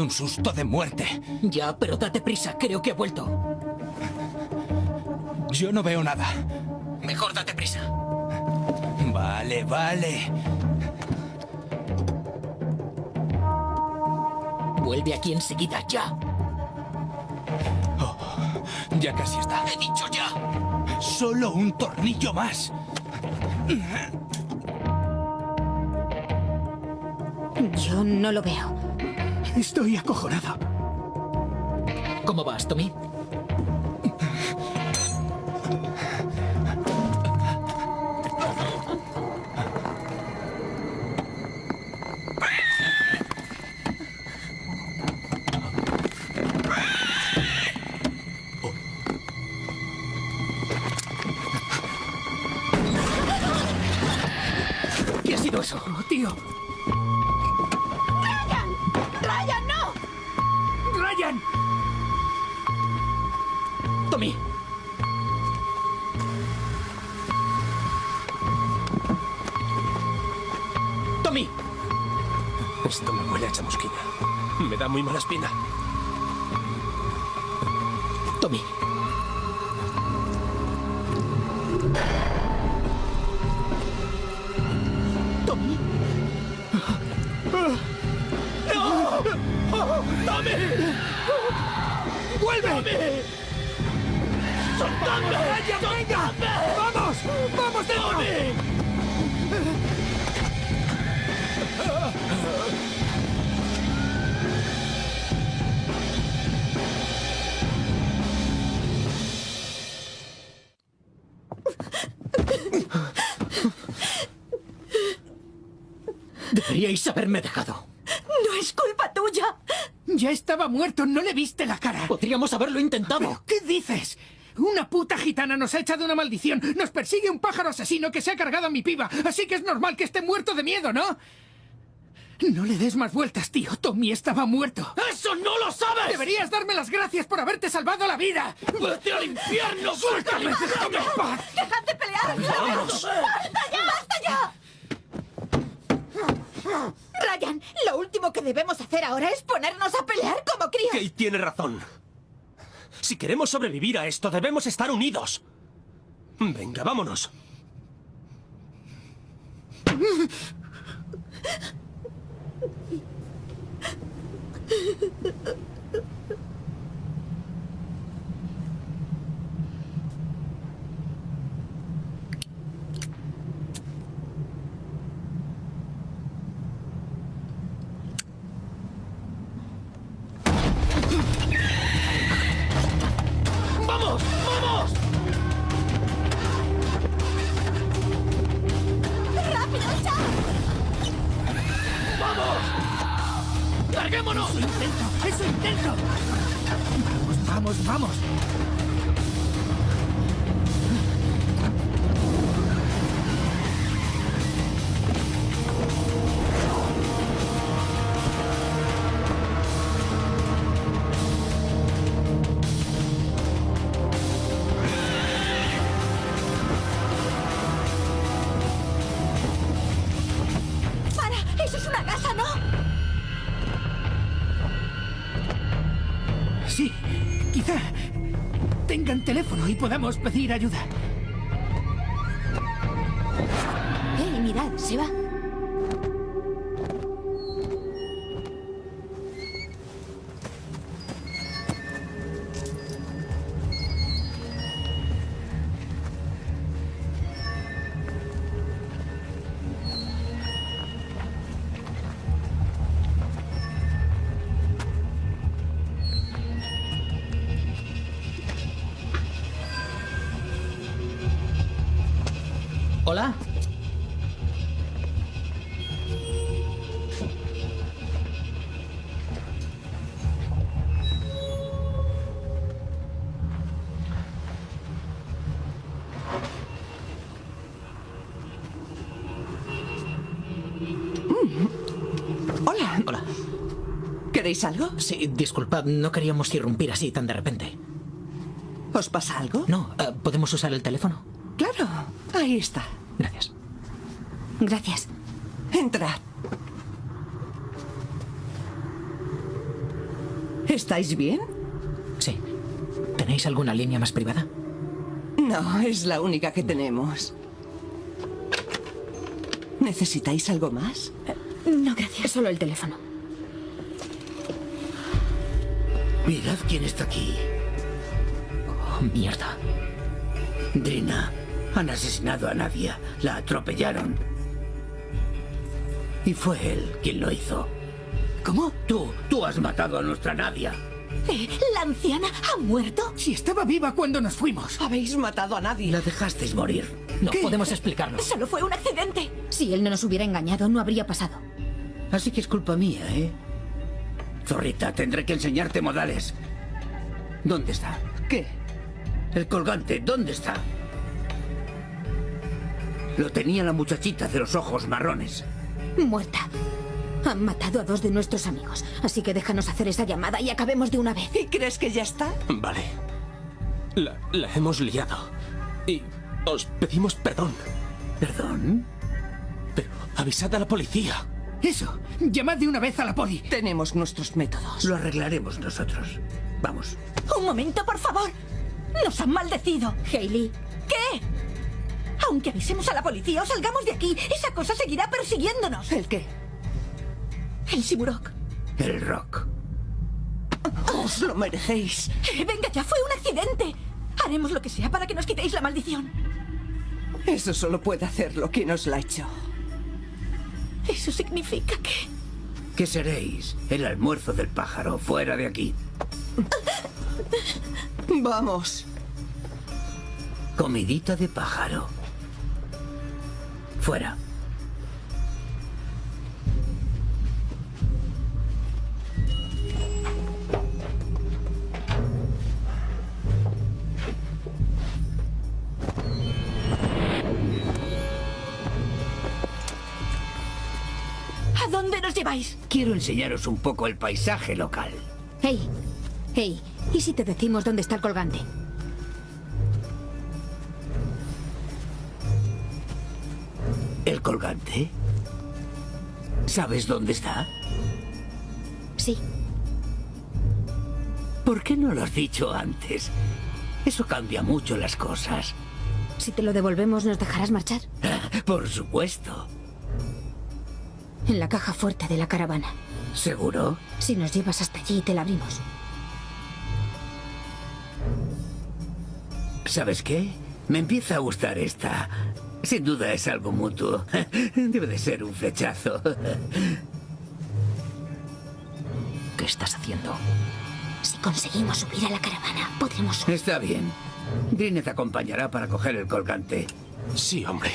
Speaker 5: Un susto de muerte.
Speaker 6: ya, pero date prisa. Creo que ha vuelto.
Speaker 5: Yo no veo nada.
Speaker 6: Mejor date prisa.
Speaker 5: Vale, vale.
Speaker 6: Vuelve aquí enseguida, ya.
Speaker 5: Ya casi está.
Speaker 6: He dicho ya.
Speaker 5: Solo un tornillo más.
Speaker 3: Yo no lo veo.
Speaker 7: Estoy acojonado.
Speaker 6: ¿Cómo vas, Tommy?
Speaker 7: Estaba muerto, no le viste la cara.
Speaker 6: Podríamos haberlo intentado.
Speaker 7: ¿Pero [GASPS] ¿Qué dices? Una puta gitana nos ha echado una maldición. Nos persigue un pájaro asesino que se ha cargado a mi piba. Así que es normal que esté muerto de miedo, ¿no? No le des más vueltas, tío. Tommy estaba muerto.
Speaker 6: ¡Eso no lo sabes!
Speaker 7: Deberías darme las gracias por haberte salvado la vida.
Speaker 6: ¡Vete al infierno!
Speaker 7: ¡Suéltame! ¡Déjame en paz!
Speaker 9: ¡Dejad de pelear!
Speaker 6: ¡Vamos!
Speaker 9: ¡Basta ya! ¡Basta ya!
Speaker 3: Ryan, lo último que debemos hacer ahora es ponernos a pelear como críos.
Speaker 4: Kate tiene razón. Si queremos sobrevivir a esto, debemos estar unidos. Venga, vámonos. [LAUGHS]
Speaker 7: tengan teléfono y podamos pedir ayuda.
Speaker 12: ¿Queréis algo?
Speaker 6: Sí, disculpad, no queríamos irrumpir así tan de repente.
Speaker 12: ¿Os pasa algo?
Speaker 6: No, eh, ¿podemos usar el teléfono?
Speaker 12: Claro, ahí está.
Speaker 6: Gracias.
Speaker 3: Gracias.
Speaker 12: Entrad. ¿Estáis bien?
Speaker 6: Sí. ¿Tenéis alguna línea más privada?
Speaker 12: No, es la única que tenemos. ¿Necesitáis algo más?
Speaker 3: No, gracias. Solo el teléfono.
Speaker 1: Mirad quién está aquí.
Speaker 6: Oh, mierda.
Speaker 1: Drina. Han asesinado a Nadia. La atropellaron. Y fue él quien lo hizo.
Speaker 7: ¿Cómo?
Speaker 1: Tú, tú has matado a nuestra Nadia.
Speaker 9: Eh, ¿La anciana ha muerto?
Speaker 7: Si estaba viva cuando nos fuimos.
Speaker 12: Habéis matado a nadie.
Speaker 1: La dejasteis morir.
Speaker 6: No
Speaker 7: ¿Qué?
Speaker 6: podemos explicarlo.
Speaker 9: Solo fue un accidente.
Speaker 3: Si él no nos hubiera engañado, no habría pasado.
Speaker 1: Así que es culpa mía, ¿eh? Zorrita, tendré que enseñarte modales. ¿Dónde está?
Speaker 12: ¿Qué?
Speaker 1: El colgante, ¿dónde está? Lo tenía la muchachita de los ojos marrones.
Speaker 3: Muerta. Han matado a dos de nuestros amigos. Así que déjanos hacer esa llamada y acabemos de una vez.
Speaker 12: ¿Y crees que ya está?
Speaker 4: Vale. La, la hemos liado. Y os pedimos perdón.
Speaker 1: ¿Perdón?
Speaker 4: Pero avisad a la policía.
Speaker 7: Eso. Llamad de una vez a la poli.
Speaker 12: Tenemos nuestros métodos.
Speaker 1: Lo arreglaremos nosotros. Vamos.
Speaker 9: Un momento, por favor. Nos han maldecido.
Speaker 3: Hailey,
Speaker 9: ¿Qué? Aunque avisemos a la policía o salgamos de aquí, esa cosa seguirá persiguiéndonos.
Speaker 12: ¿El qué?
Speaker 9: El Simurok.
Speaker 1: El rock.
Speaker 12: Os lo merecéis.
Speaker 9: Eh, venga, ya fue un accidente. Haremos lo que sea para que nos quitéis la maldición.
Speaker 12: Eso solo puede hacerlo quien os la ha hecho.
Speaker 9: Eso significa que...
Speaker 1: ¿Qué seréis? El almuerzo del pájaro, fuera de aquí.
Speaker 12: Vamos.
Speaker 1: Comidita de pájaro. Fuera.
Speaker 3: ¿A dónde nos lleváis?
Speaker 1: Quiero enseñaros un poco el paisaje local.
Speaker 3: Hey, hey, ¿y si te decimos dónde está el colgante?
Speaker 1: ¿El colgante? ¿Sabes dónde está?
Speaker 3: Sí.
Speaker 1: ¿Por qué no lo has dicho antes? Eso cambia mucho las cosas.
Speaker 3: Si te lo devolvemos, ¿nos dejarás marchar? [LAUGHS]
Speaker 1: Por supuesto.
Speaker 3: En la caja fuerte de la caravana.
Speaker 1: ¿Seguro?
Speaker 3: Si nos llevas hasta allí, te la abrimos.
Speaker 1: ¿Sabes qué? Me empieza a gustar esta. Sin duda es algo mutuo. [LAUGHS] Debe de ser un flechazo. [LAUGHS]
Speaker 6: ¿Qué estás haciendo?
Speaker 3: Si conseguimos subir a la caravana, podremos...
Speaker 1: Está bien. Te acompañará para coger el colgante.
Speaker 4: Sí, hombre.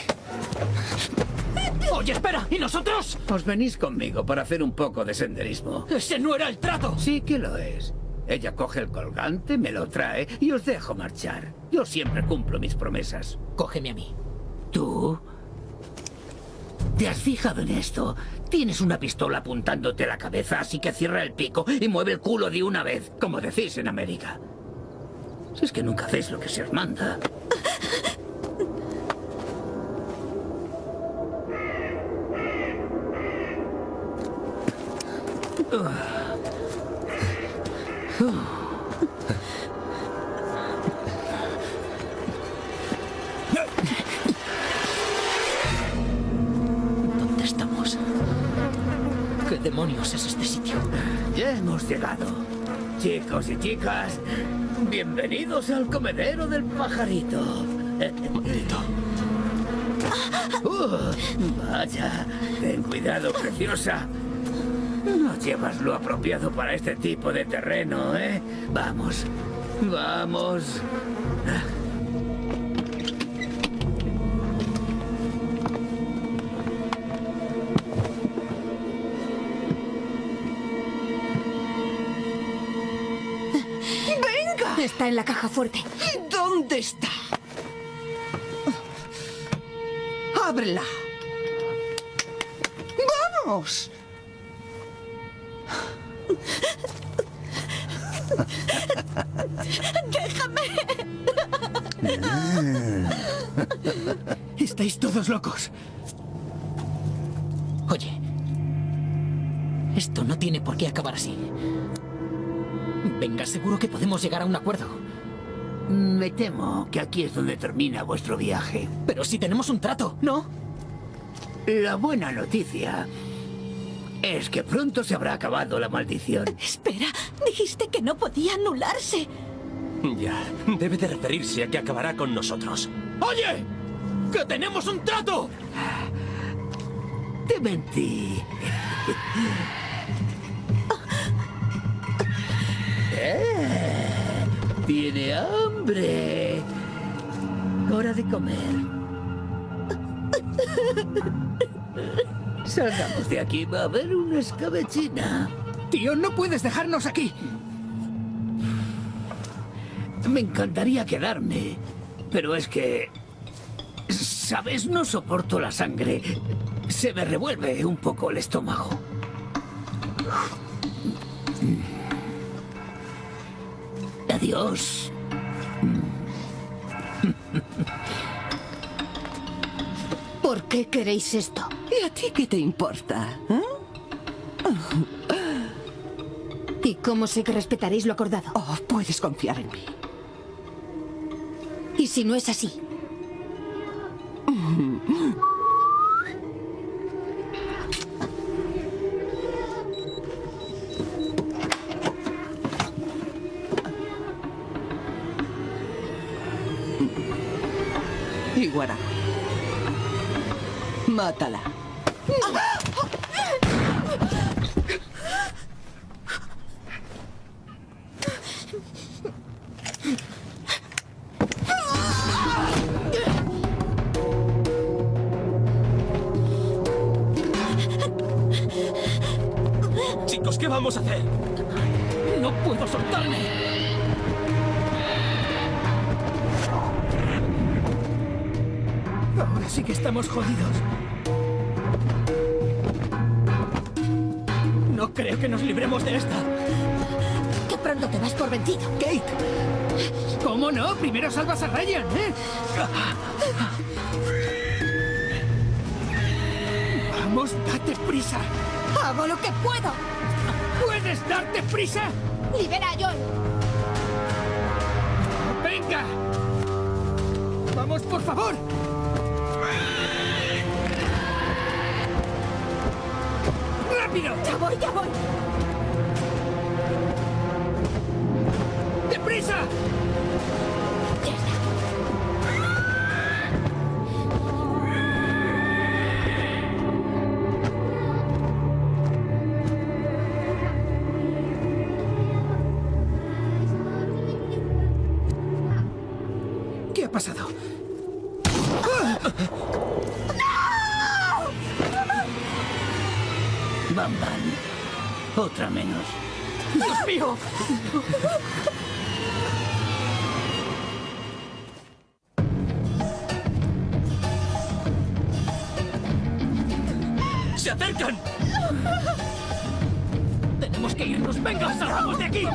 Speaker 6: Oye, espera, ¿y nosotros?
Speaker 1: Os venís conmigo para hacer un poco de senderismo.
Speaker 6: Ese no era el trato.
Speaker 1: Sí que lo es. Ella coge el colgante, me lo trae y os dejo marchar. Yo siempre cumplo mis promesas.
Speaker 6: Cógeme a mí.
Speaker 1: ¿Tú? ¿Te has fijado en esto? Tienes una pistola apuntándote a la cabeza, así que cierra el pico y mueve el culo de una vez, como decís en América. Si es que nunca hacéis lo que se os manda.
Speaker 6: ¿Dónde estamos? ¿Qué demonios es este sitio?
Speaker 1: Ya hemos llegado. Chicos y chicas, bienvenidos al comedero del pajarito.
Speaker 4: Maldito.
Speaker 1: Uh, vaya, ten cuidado, preciosa. No llevas lo apropiado para este tipo de terreno, ¿eh? Vamos, vamos.
Speaker 3: ¡Venga! Está en la caja fuerte.
Speaker 12: ¿Dónde está? ¡Ábrela! ¡Vamos!
Speaker 7: Estáis todos locos.
Speaker 6: Oye, esto no tiene por qué acabar así. Venga, seguro que podemos llegar a un acuerdo.
Speaker 1: Me temo que aquí es donde termina vuestro viaje.
Speaker 6: Pero si tenemos un trato, ¿no?
Speaker 1: La buena noticia es que pronto se habrá acabado la maldición.
Speaker 9: Espera, dijiste que no podía anularse.
Speaker 4: Ya, debe de referirse a que acabará con nosotros.
Speaker 6: ¡Oye! ¡Que tenemos un trato!
Speaker 1: Te mentí. Eh, Tiene hambre. Hora de comer. Salgamos de aquí, va a haber una escabechina.
Speaker 7: Tío, no puedes dejarnos aquí.
Speaker 1: Me encantaría quedarme, pero es que... ¿Sabes? No soporto la sangre. Se me revuelve un poco el estómago. Adiós.
Speaker 3: ¿Por qué queréis esto?
Speaker 12: ¿Y a ti qué te importa? eh?
Speaker 3: ¿Y cómo sé que respetaréis lo acordado?
Speaker 12: Oh, puedes confiar en mí.
Speaker 3: ¿Y si no es así?
Speaker 12: Iguara. Mátala.
Speaker 4: ¡Se acercan!
Speaker 7: Tenemos que irnos. ¡Venga, salgamos de aquí!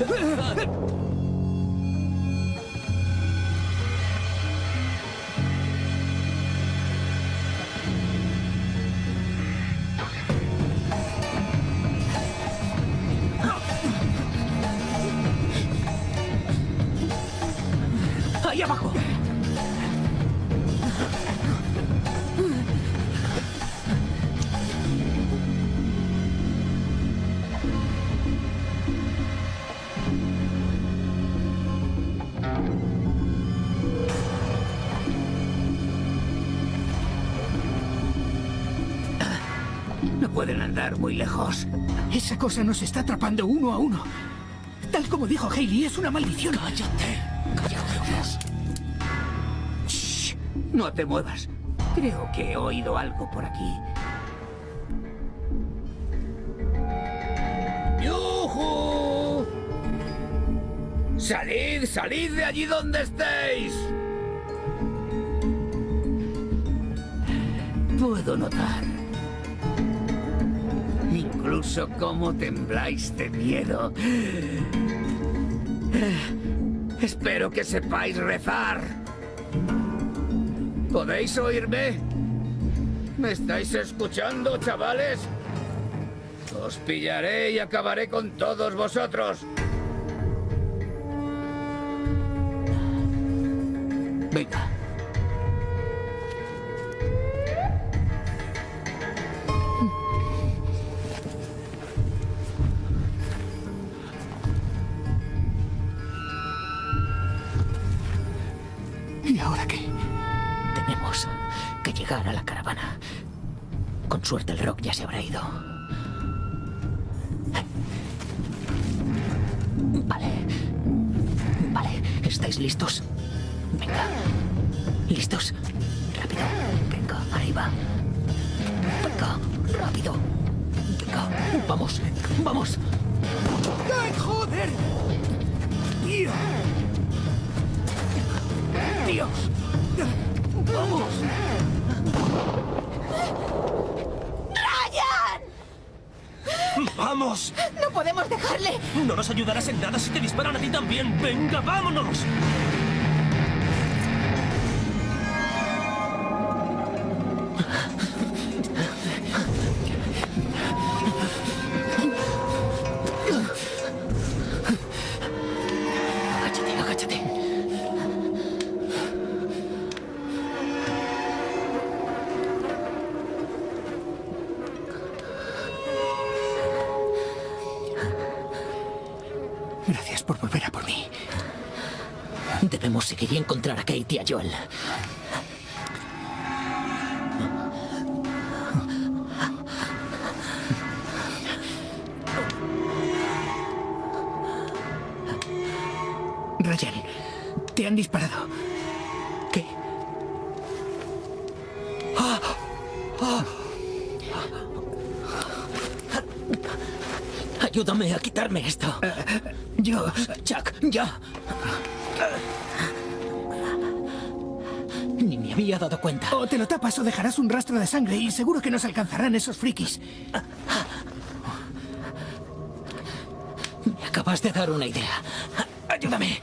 Speaker 4: ¡Ahí
Speaker 1: muy lejos.
Speaker 7: Esa cosa nos está atrapando uno a uno. Tal como dijo Hailey, es una maldición.
Speaker 1: ¡Cállate! ¡Cállate! Shh, no te muevas. Creo que he oído algo por aquí. ¡Yujú! ¡Salid, salid de allí donde estéis! Puedo notar cómo tembláis de miedo. Espero que sepáis rezar. ¿Podéis oírme? ¿Me estáis escuchando, chavales? Os pillaré y acabaré con todos vosotros. Venga.
Speaker 9: ¡No podemos dejarle!
Speaker 4: No nos ayudarás en nada si te disparan a ti también. ¡Venga, vámonos!
Speaker 6: Joel.
Speaker 7: Ryan, te han disparado.
Speaker 6: ¿Qué? Ayúdame a quitarme esto.
Speaker 7: Yo...
Speaker 6: Chuck, ya.
Speaker 7: Te lo tapas o dejarás un rastro de sangre y seguro que nos alcanzarán esos frikis.
Speaker 6: Me acabas de dar una idea. Ayúdame.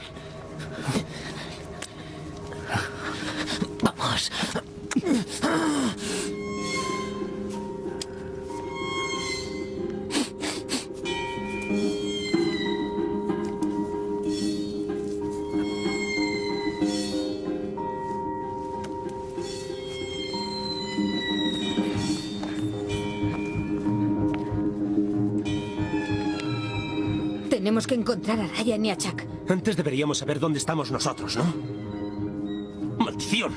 Speaker 3: Encontrar a Ryan y a Chuck.
Speaker 4: Antes deberíamos saber dónde estamos nosotros, ¿no? ¡Maldición!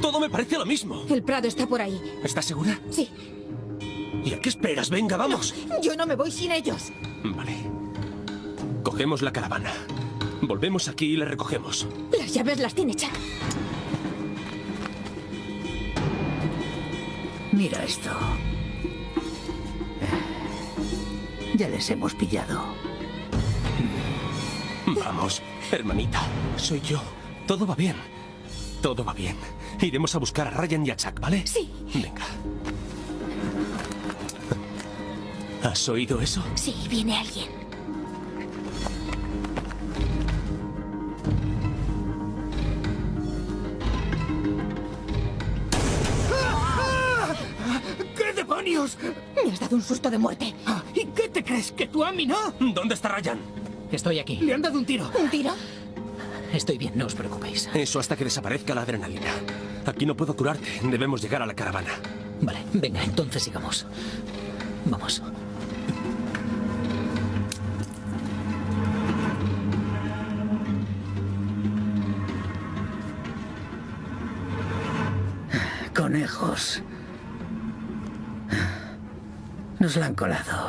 Speaker 4: Todo me parece lo mismo.
Speaker 3: El Prado está por ahí.
Speaker 4: ¿Estás segura?
Speaker 3: Sí.
Speaker 4: ¿Y a qué esperas? Venga, vamos.
Speaker 3: Yo no me voy sin ellos.
Speaker 4: Vale. Cogemos la caravana. Volvemos aquí y la recogemos.
Speaker 3: Las llaves las tiene Chuck.
Speaker 1: Mira esto. Ya les hemos pillado.
Speaker 4: Vamos, hermanita. Soy yo. Todo va bien. Todo va bien. Iremos a buscar a Ryan y a Chuck, ¿vale?
Speaker 3: Sí.
Speaker 4: Venga. ¿Has oído eso?
Speaker 3: Sí, viene alguien.
Speaker 7: ¿Qué demonios?
Speaker 3: Me has dado un susto de muerte.
Speaker 7: ¿Y qué te crees? ¿Que tú a mí no?
Speaker 4: ¿Dónde está Ryan?
Speaker 6: Estoy aquí.
Speaker 7: Le han dado un tiro.
Speaker 3: ¿Un tiro?
Speaker 6: Estoy bien, no os preocupéis.
Speaker 4: Eso hasta que desaparezca la adrenalina. Aquí no puedo curarte. Debemos llegar a la caravana.
Speaker 6: Vale, venga, entonces sigamos. Vamos.
Speaker 1: Conejos. Nos la han colado.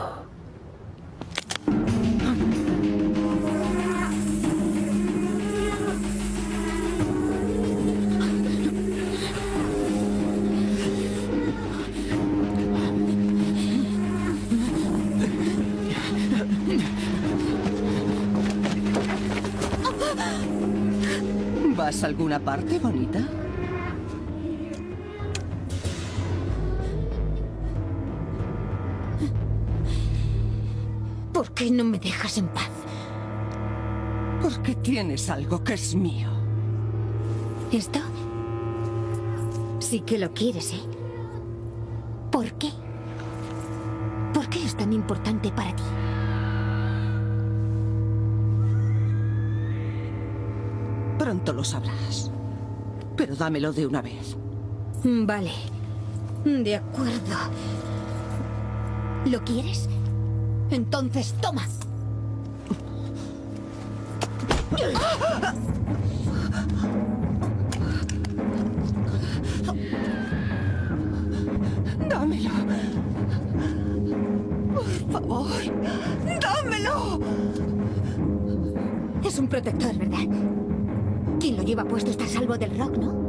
Speaker 12: ¿Vas a alguna parte, bonita?
Speaker 3: ¿Por qué no me dejas en paz?
Speaker 12: Porque tienes algo que es mío.
Speaker 3: ¿Esto? Sí que lo quieres, ¿eh? ¿Por qué? ¿Por qué es tan importante para ti?
Speaker 12: Pronto lo sabrás. Pero dámelo de una vez.
Speaker 3: Vale. De acuerdo. ¿Lo quieres? Entonces toma.
Speaker 12: Dámelo. Por favor. Dámelo.
Speaker 3: Es un protector, ¿verdad? Lleva puesto está salvo del rock, ¿no?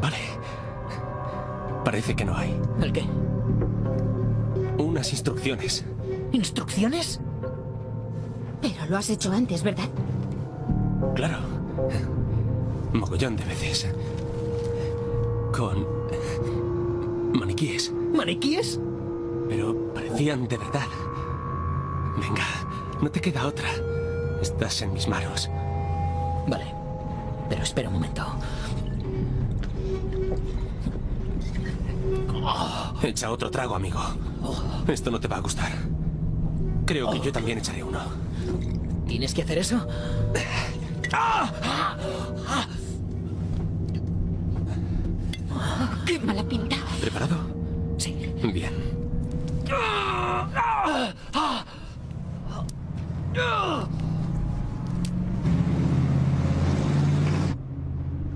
Speaker 4: Vale. Parece que no hay.
Speaker 6: ¿El qué?
Speaker 4: Unas instrucciones.
Speaker 6: ¿Instrucciones?
Speaker 3: Pero lo has hecho antes, ¿verdad?
Speaker 4: Claro. Mogollón de veces. Con... maniquíes.
Speaker 6: ¿Maniquíes?
Speaker 4: Pero parecían de verdad. Venga, no te queda otra. Estás en mis manos.
Speaker 6: Vale. Pero espera un momento.
Speaker 4: Echa otro trago, amigo. Esto no te va a gustar. Creo que yo también echaré uno.
Speaker 6: ¿Tienes que hacer eso?
Speaker 3: ¡Qué mala pinta!
Speaker 4: ¿Preparado?
Speaker 6: Sí.
Speaker 4: Bien.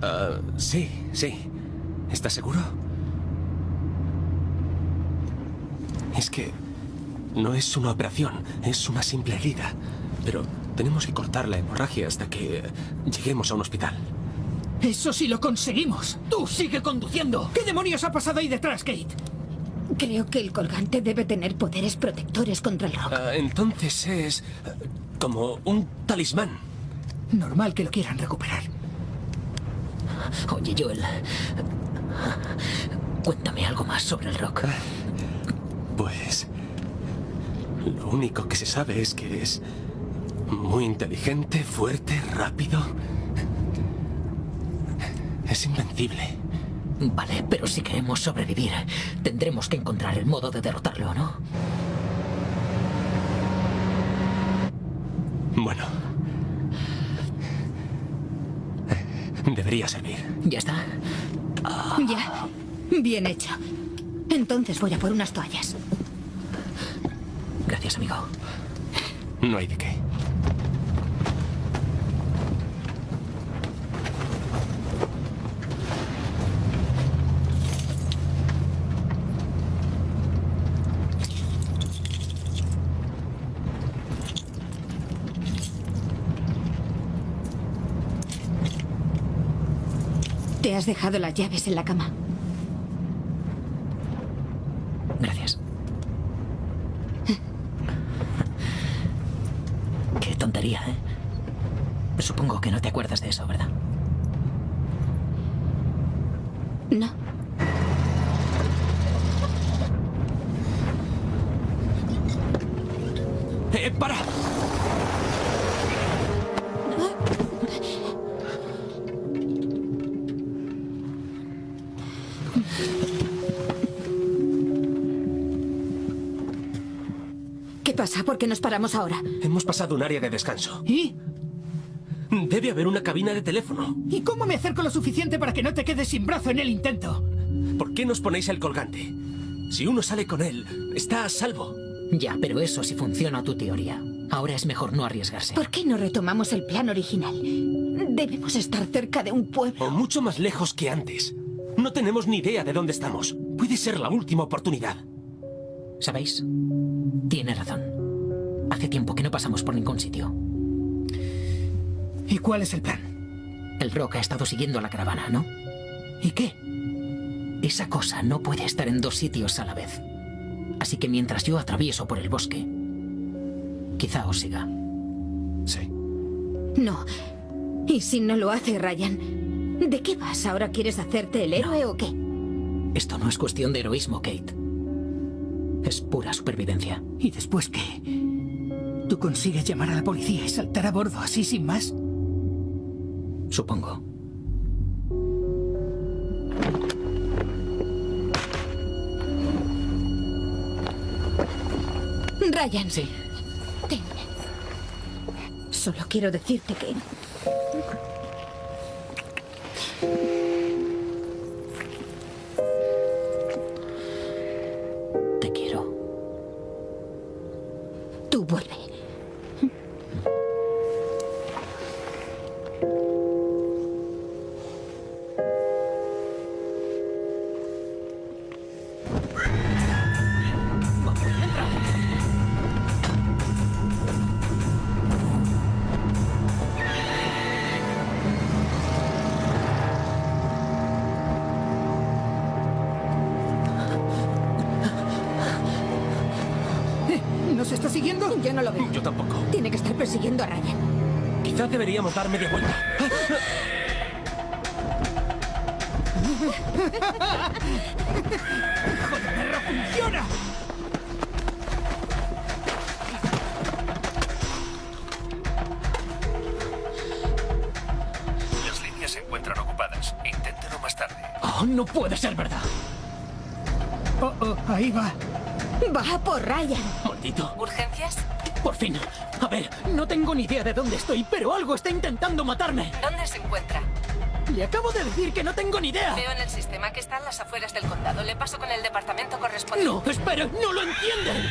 Speaker 4: Ah, sí, sí. ¿Estás seguro? Es que no es una operación, es una simple herida. Pero tenemos que cortar la hemorragia hasta que lleguemos a un hospital.
Speaker 7: Eso sí lo conseguimos. Tú sigue conduciendo. ¿Qué demonios ha pasado ahí detrás, Kate?
Speaker 3: Creo que el colgante debe tener poderes protectores contra el rock.
Speaker 4: Ah, entonces es eh, como un talismán.
Speaker 7: Normal que lo quieran recuperar.
Speaker 6: Oye, Joel. Cuéntame algo más sobre el rock.
Speaker 4: Pues... Lo único que se sabe es que es muy inteligente, fuerte, rápido. Es invencible.
Speaker 6: Vale, pero si queremos sobrevivir, tendremos que encontrar el modo de derrotarlo, ¿no?
Speaker 4: Bueno. Debería servir.
Speaker 6: ¿Ya está?
Speaker 3: Ya. Bien hecho. Entonces voy a por unas toallas.
Speaker 6: Gracias, amigo.
Speaker 4: No hay de qué.
Speaker 3: Te has dejado las llaves en la cama.
Speaker 6: Gracias. Qué tontería, ¿eh? Supongo que no te acuerdas de eso, ¿verdad?
Speaker 3: No.
Speaker 4: ¡Eh, para!
Speaker 3: ¿Qué pasa? ¿Por qué nos paramos ahora?
Speaker 4: Hemos pasado un área de descanso.
Speaker 7: ¿Y?
Speaker 4: Debe haber una cabina de teléfono.
Speaker 7: ¿Y cómo me acerco lo suficiente para que no te quedes sin brazo en el intento?
Speaker 4: ¿Por qué nos ponéis el colgante? Si uno sale con él, está a salvo.
Speaker 6: Ya, pero eso sí funciona tu teoría. Ahora es mejor no arriesgarse.
Speaker 3: ¿Por qué no retomamos el plan original? Debemos estar cerca de un pueblo.
Speaker 4: O mucho más lejos que antes. No tenemos ni idea de dónde estamos. Puede ser la última oportunidad.
Speaker 6: ¿Sabéis? Tiene razón. Hace tiempo que no pasamos por ningún sitio.
Speaker 7: ¿Y cuál es el plan?
Speaker 6: El Rock ha estado siguiendo a la caravana, ¿no?
Speaker 7: ¿Y qué?
Speaker 6: Esa cosa no puede estar en dos sitios a la vez. Así que mientras yo atravieso por el bosque, quizá os siga.
Speaker 4: Sí.
Speaker 3: No. ¿Y si no lo hace, Ryan? ¿De qué vas? ¿Ahora quieres hacerte el héroe o qué?
Speaker 6: Esto no es cuestión de heroísmo, Kate. Es pura supervivencia.
Speaker 7: ¿Y después qué? ¿Tú consigues llamar a la policía y saltar a bordo así sin más?
Speaker 6: Supongo.
Speaker 3: Ryan.
Speaker 6: Sí.
Speaker 3: Ten. Solo quiero decirte que... persiguiendo a Ryan.
Speaker 4: Quizás deberíamos dar media vuelta.
Speaker 7: ¡Perra funciona!
Speaker 13: Las líneas se encuentran ocupadas. Inténtelo más tarde.
Speaker 7: Oh, no puede ser verdad. Oh, oh, ahí va.
Speaker 3: Va por Ryan.
Speaker 7: Maldito.
Speaker 9: ¿Urgencias?
Speaker 7: Por fin. A ver, no tengo ni idea de dónde estoy, pero algo está intentando matarme.
Speaker 9: ¿Dónde se encuentra?
Speaker 6: Le acabo de decir que no tengo ni idea.
Speaker 14: Veo en el sistema que está en las afueras del condado. Le paso con el departamento correspondiente.
Speaker 6: No, espera, no lo entienden.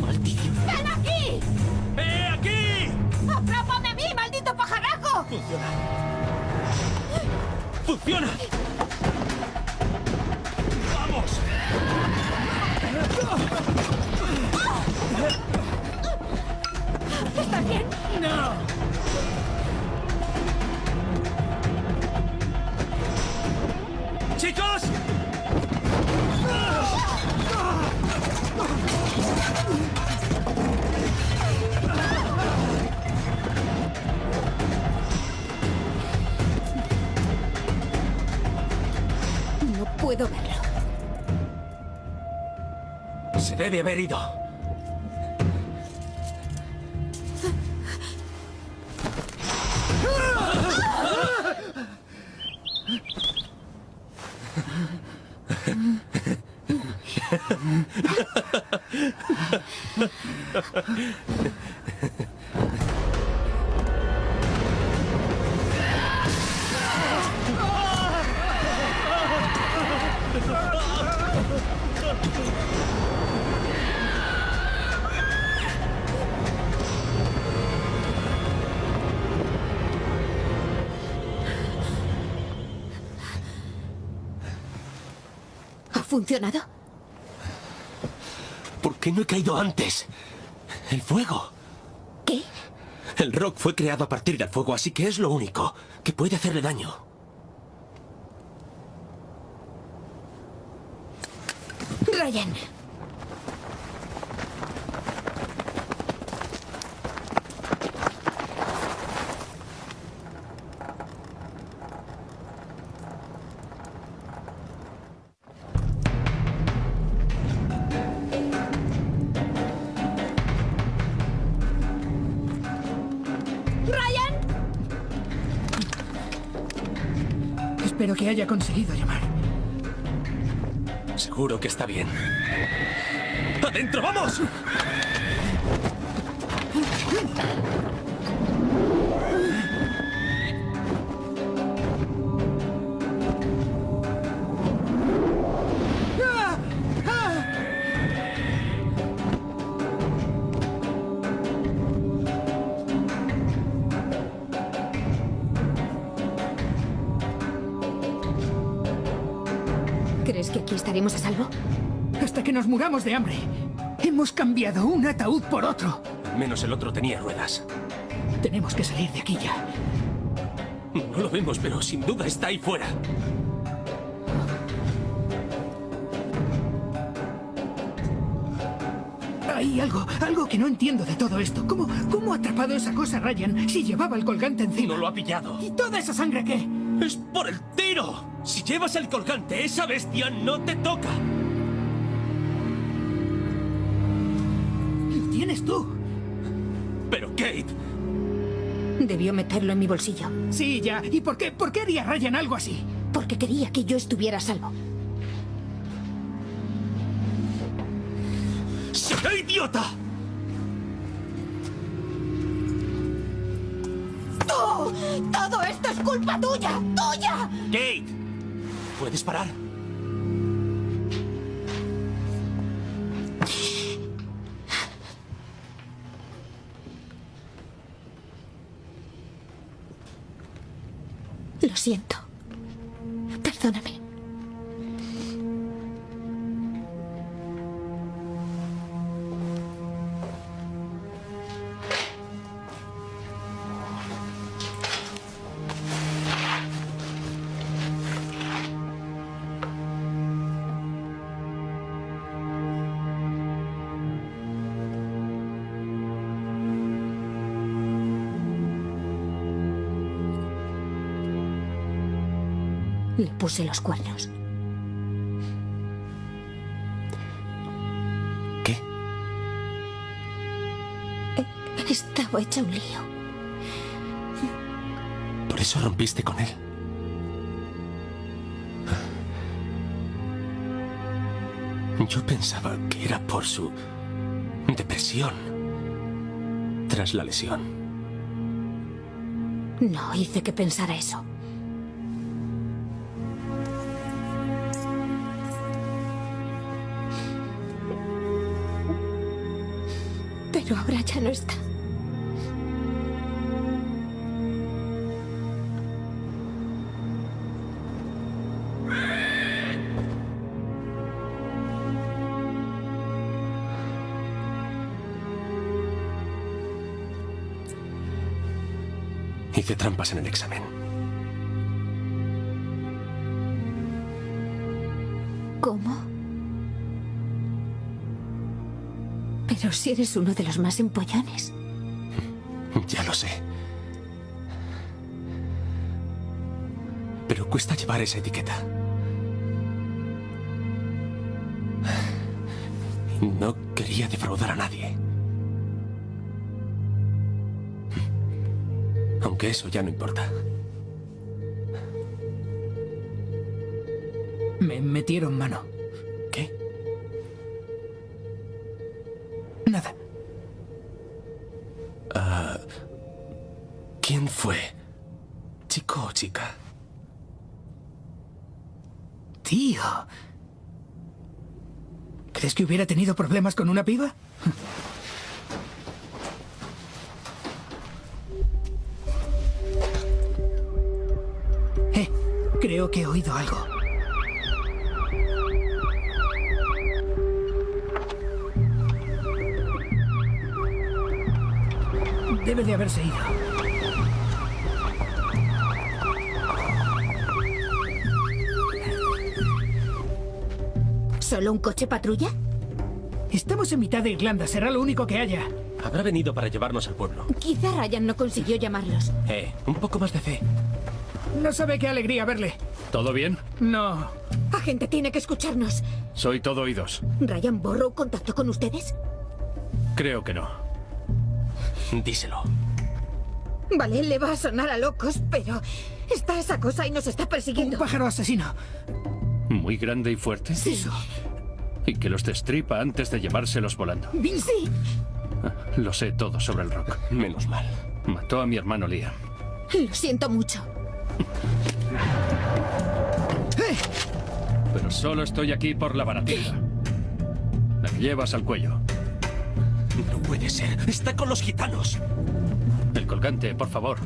Speaker 6: Maldición.
Speaker 12: ¡Ven aquí!
Speaker 5: ¡Eh, aquí!
Speaker 12: ¡Atrápame a mí, maldito pajaraco!
Speaker 5: Funciona. ¡Funciona!
Speaker 4: Debe haber.
Speaker 3: Funcionado?
Speaker 4: ¿Por qué no he caído antes? El fuego.
Speaker 3: ¿Qué?
Speaker 4: El rock fue creado a partir del fuego, así que es lo único que puede hacerle daño.
Speaker 3: Ryan.
Speaker 7: Espero que haya conseguido llamar.
Speaker 4: Seguro que está bien. ¡Adentro, vamos!
Speaker 7: Muramos de hambre. Hemos cambiado un ataúd por otro.
Speaker 4: Al menos el otro tenía ruedas.
Speaker 7: Tenemos que salir de aquí ya.
Speaker 4: No lo vemos, pero sin duda está ahí fuera.
Speaker 7: Hay algo, algo que no entiendo de todo esto. ¿Cómo, cómo ha atrapado esa cosa Ryan si llevaba el colgante encima?
Speaker 4: No lo ha pillado.
Speaker 7: ¿Y toda esa sangre qué?
Speaker 4: ¡Es por el tiro! Si llevas el colgante, esa bestia no te toca. Pero Kate,
Speaker 3: Debió meterlo en mi bolsillo.
Speaker 7: Sí, ya. ¿Y por qué, por qué haría Ryan algo así?
Speaker 3: Porque quería que yo estuviera a salvo.
Speaker 4: ¡será idiota!
Speaker 12: ¡Tú! ¡Todo esto es culpa tuya! ¡Tuya!
Speaker 4: Kate, ¿puedes parar?
Speaker 3: Siento. Puse los cuernos.
Speaker 4: ¿Qué?
Speaker 3: Estaba hecha un lío.
Speaker 4: Por eso rompiste con él. Yo pensaba que era por su depresión tras la lesión.
Speaker 3: No hice que pensara eso. Pero ahora ya no está.
Speaker 4: Hice trampas en el examen.
Speaker 3: ¿Cómo? Pero si eres uno de los más empollones.
Speaker 4: Ya lo sé. Pero cuesta llevar esa etiqueta. No quería defraudar a nadie. Aunque eso ya no importa.
Speaker 7: Me metieron mano. Hubiera tenido problemas con una piba? Eh, creo que he oído algo. Debe de haberse ido.
Speaker 3: ¿Solo un coche patrulla?
Speaker 7: Estamos en mitad de Irlanda, será lo único que haya.
Speaker 4: Habrá venido para llevarnos al pueblo.
Speaker 3: Quizá Ryan no consiguió llamarlos.
Speaker 4: Eh, un poco más de fe.
Speaker 7: No sabe qué alegría verle.
Speaker 15: ¿Todo bien?
Speaker 7: No.
Speaker 3: Agente tiene que escucharnos.
Speaker 15: Soy todo oídos.
Speaker 3: ¿Ryan Borrow contactó con ustedes?
Speaker 15: Creo que no.
Speaker 4: Díselo.
Speaker 3: Vale, le va a sonar a locos, pero está esa cosa y nos está persiguiendo.
Speaker 7: Un pájaro asesino.
Speaker 15: ¿Muy grande y fuerte?
Speaker 3: Sí.
Speaker 15: Y que los destripa antes de llevárselos volando.
Speaker 3: Sí.
Speaker 15: Lo sé todo sobre el rock.
Speaker 4: Menos mal.
Speaker 15: Mató a mi hermano Liam.
Speaker 3: Lo siento mucho.
Speaker 15: Pero solo estoy aquí por la baratija. Me llevas al cuello.
Speaker 4: No puede ser. Está con los gitanos.
Speaker 15: El colgante, por favor.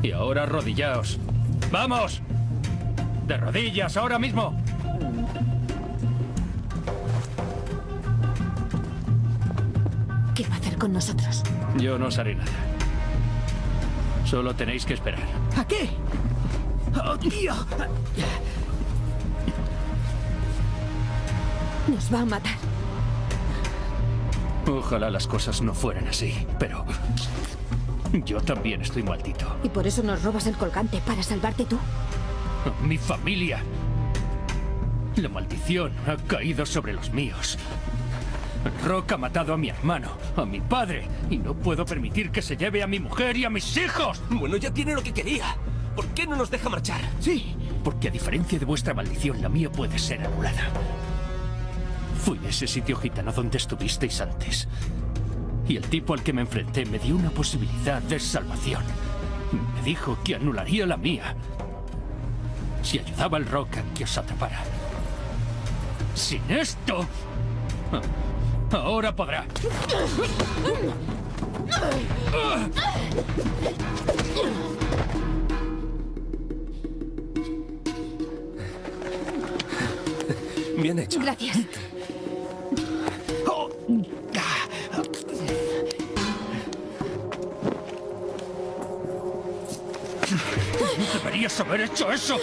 Speaker 15: Y ahora arrodillaos. ¡Vamos! ¡De rodillas ahora mismo!
Speaker 3: ¿Qué va a hacer con nosotros?
Speaker 15: Yo no os haré nada. Solo tenéis que esperar.
Speaker 7: ¿A qué? ¡Oh, tío!
Speaker 3: Nos va a matar.
Speaker 15: Ojalá las cosas no fueran así, pero... Yo también estoy maldito.
Speaker 3: Y por eso nos robas el colgante, para salvarte tú. [LAUGHS]
Speaker 15: Mi familia. La maldición ha caído sobre los míos. Rock ha matado a mi hermano, a mi padre, y no puedo permitir que se lleve a mi mujer y a mis hijos.
Speaker 4: Bueno, ya tiene lo que quería. ¿Por qué no nos deja marchar?
Speaker 7: Sí.
Speaker 15: Porque a diferencia de vuestra maldición, la mía puede ser anulada. Fui a ese sitio gitano donde estuvisteis antes. Y el tipo al que me enfrenté me dio una posibilidad de salvación. Me dijo que anularía la mía si ayudaba al rock a que os atrapara. Sin esto... Ahora podrá.
Speaker 4: Bien hecho.
Speaker 3: Gracias.
Speaker 15: Deberías haber hecho eso.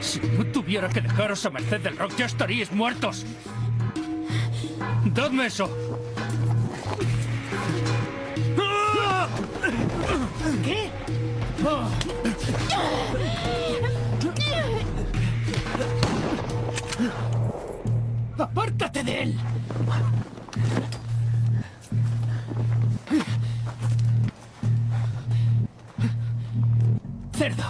Speaker 15: Si no tuviera que dejaros a merced del rock, ya estaríais muertos. Dadme eso.
Speaker 7: ¿Qué? ¡Apártate de él! Cerdo.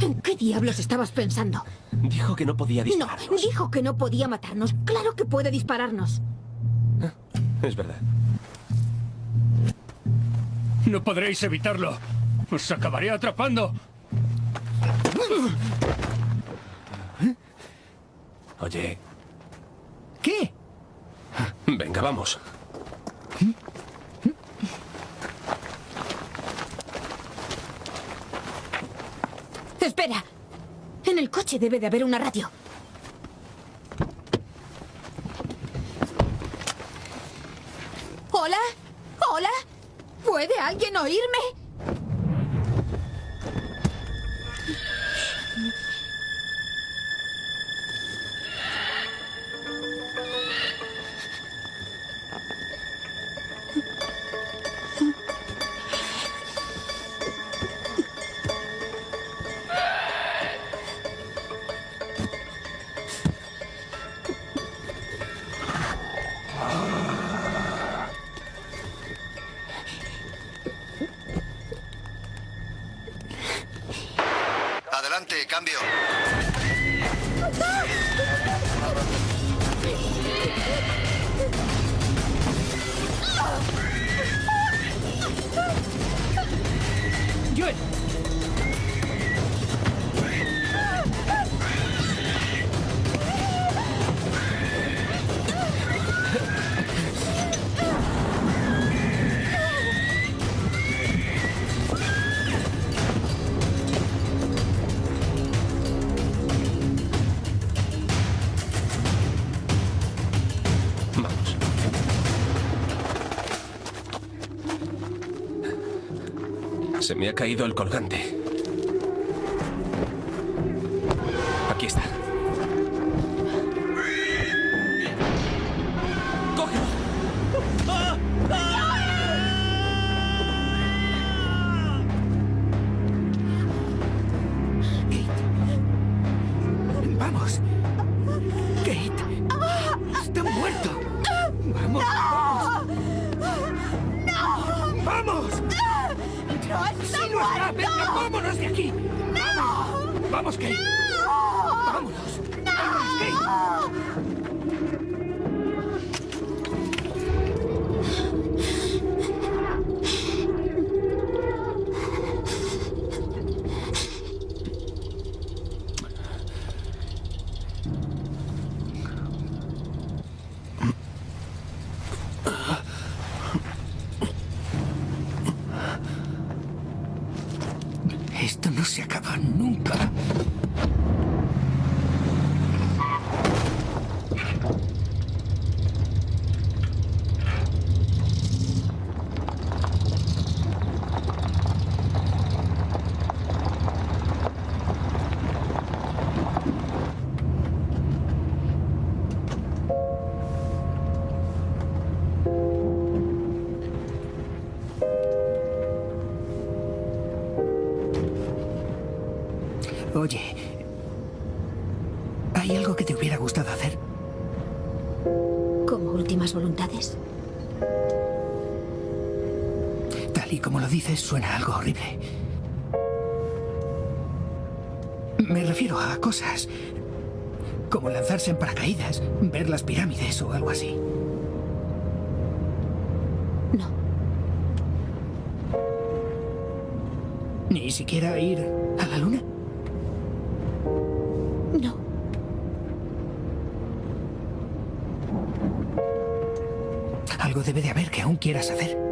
Speaker 3: ¿En qué diablos estabas pensando?
Speaker 4: Dijo que no podía
Speaker 3: No,
Speaker 4: disparar.
Speaker 3: dijo que no podía matarnos. Claro que puede dispararnos.
Speaker 4: Es verdad.
Speaker 15: No podréis evitarlo. Os acabaré atrapando.
Speaker 4: Oye,
Speaker 7: ¿Qué?
Speaker 4: venga, vamos.
Speaker 3: Espera. En el coche debe de haber una radio. ¿Hola? ¿Hola? ¿Puede alguien oírme?
Speaker 4: Se me ha caído el colgante.
Speaker 7: Suena algo horrible. Me refiero a cosas como lanzarse en paracaídas, ver las pirámides o algo así.
Speaker 3: No.
Speaker 7: Ni siquiera ir a la luna.
Speaker 3: No.
Speaker 7: Algo debe de haber que aún quieras hacer.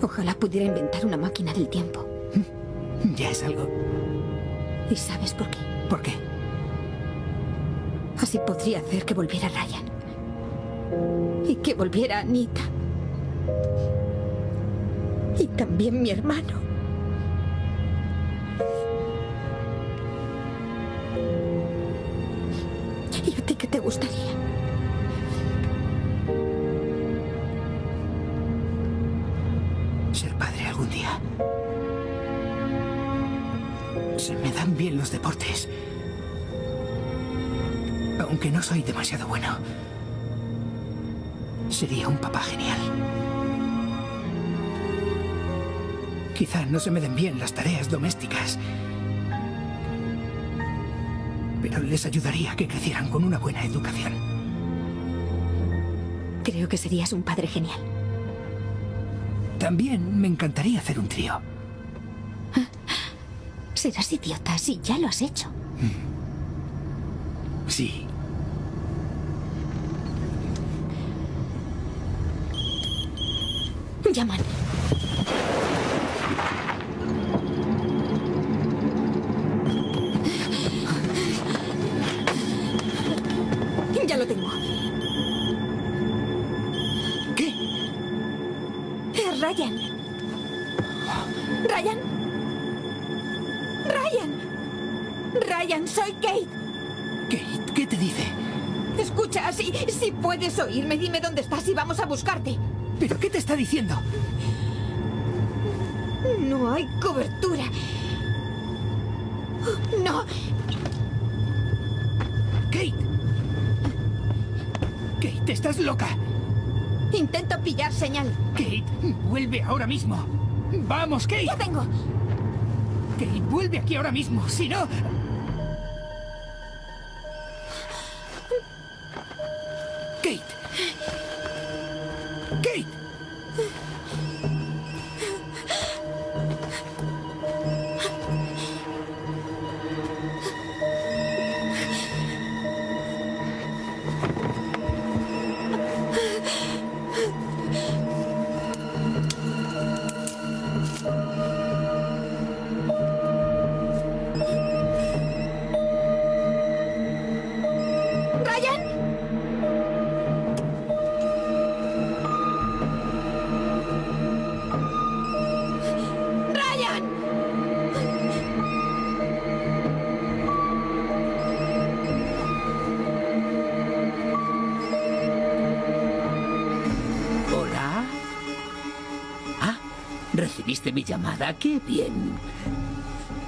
Speaker 3: Ojalá pudiera inventar una máquina del tiempo. [LAUGHS]
Speaker 7: Ya es algo.
Speaker 3: ¿Y sabes por qué?
Speaker 7: ¿Por qué?
Speaker 3: Así podría hacer que volviera Ryan. Y que volviera Anita. Y también mi hermano. ¿Y a ti qué te gustaría?
Speaker 7: Soy demasiado bueno. Sería un papá genial. Quizá no se me den bien las tareas domésticas. Pero les ayudaría a que crecieran con una buena educación.
Speaker 3: Creo que serías un padre genial.
Speaker 7: También me encantaría hacer un trío. [LAUGHS]
Speaker 3: Serás idiota si ya lo has hecho.
Speaker 7: Sí.
Speaker 3: Llaman. Ya lo tengo.
Speaker 7: ¿Qué?
Speaker 3: Es Ryan. Ryan. Ryan. Ryan, soy Kate.
Speaker 7: Kate, ¿qué te dice?
Speaker 3: Escucha, si, si puedes oírme, dime dónde estás y vamos a buscarte.
Speaker 7: ¿Pero qué te está diciendo?
Speaker 3: No hay cobertura. No.
Speaker 7: Kate. Kate, estás loca.
Speaker 3: Intento pillar señal.
Speaker 7: Kate, vuelve ahora mismo. Vamos, Kate.
Speaker 3: Ya vengo.
Speaker 7: Kate, vuelve aquí ahora mismo. Si no...
Speaker 1: llamada. Qué bien.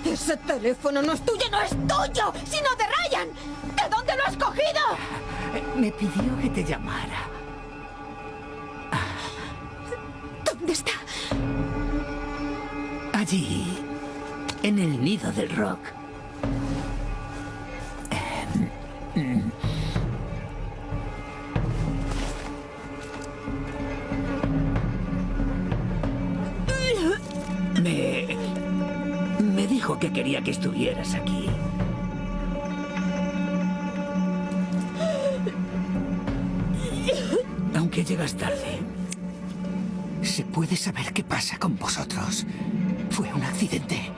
Speaker 3: Ese teléfono no es tuyo, no es tuyo, sino de Ryan. ¿De dónde lo has cogido?
Speaker 1: Me pidió que te llamara. Llegas tarde.
Speaker 7: ¿Se puede saber qué pasa con vosotros? ¿Fue un accidente?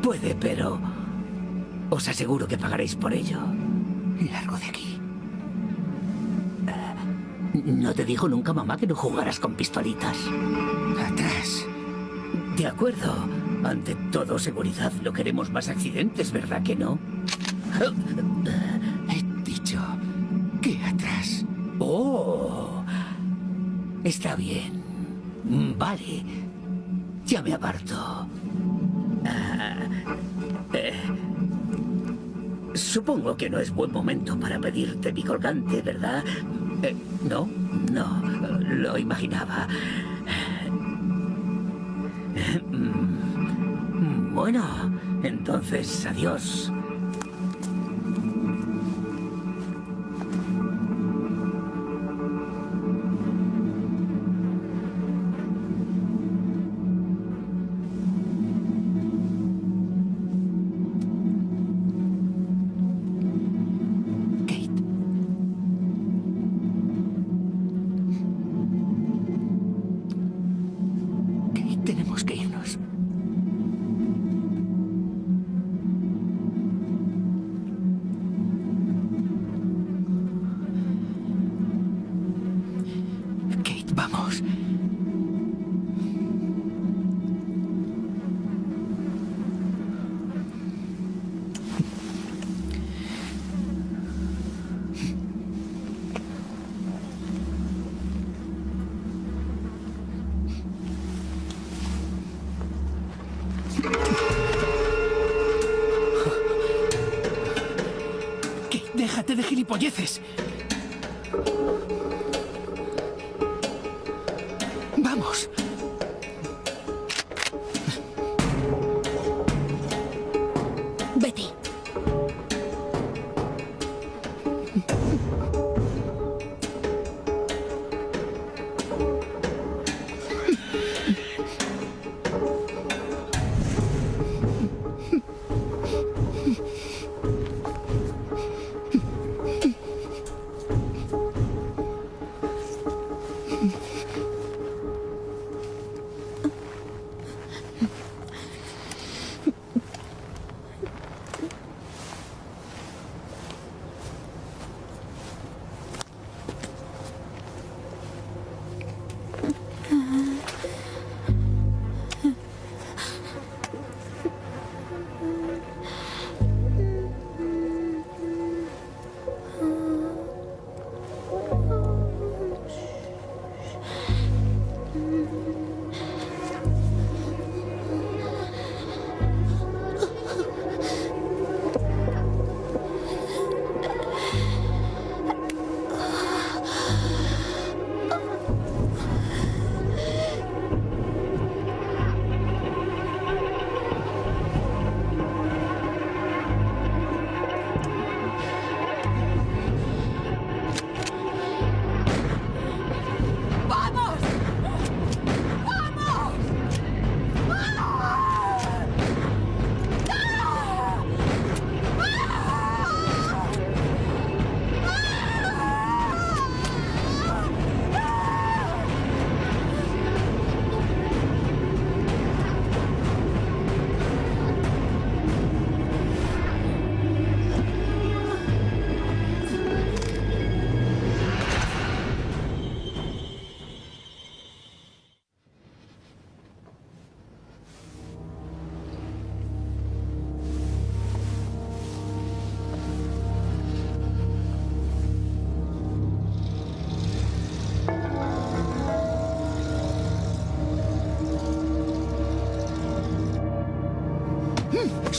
Speaker 1: Puede, pero... Os aseguro que pagaréis por ello.
Speaker 7: Largo de aquí.
Speaker 1: ¿No te dijo nunca mamá que no jugaras con pistolitas?
Speaker 7: Atrás.
Speaker 1: De acuerdo. Ante todo, seguridad. No queremos más accidentes, ¿verdad que no? Está bien. Mm, Vale. Ya me aparto. Ah, eh, supongo que no es buen momento para pedirte mi colgante, ¿verdad? Eh, no, no. Lo imaginaba. Mm, Bueno, entonces, adiós.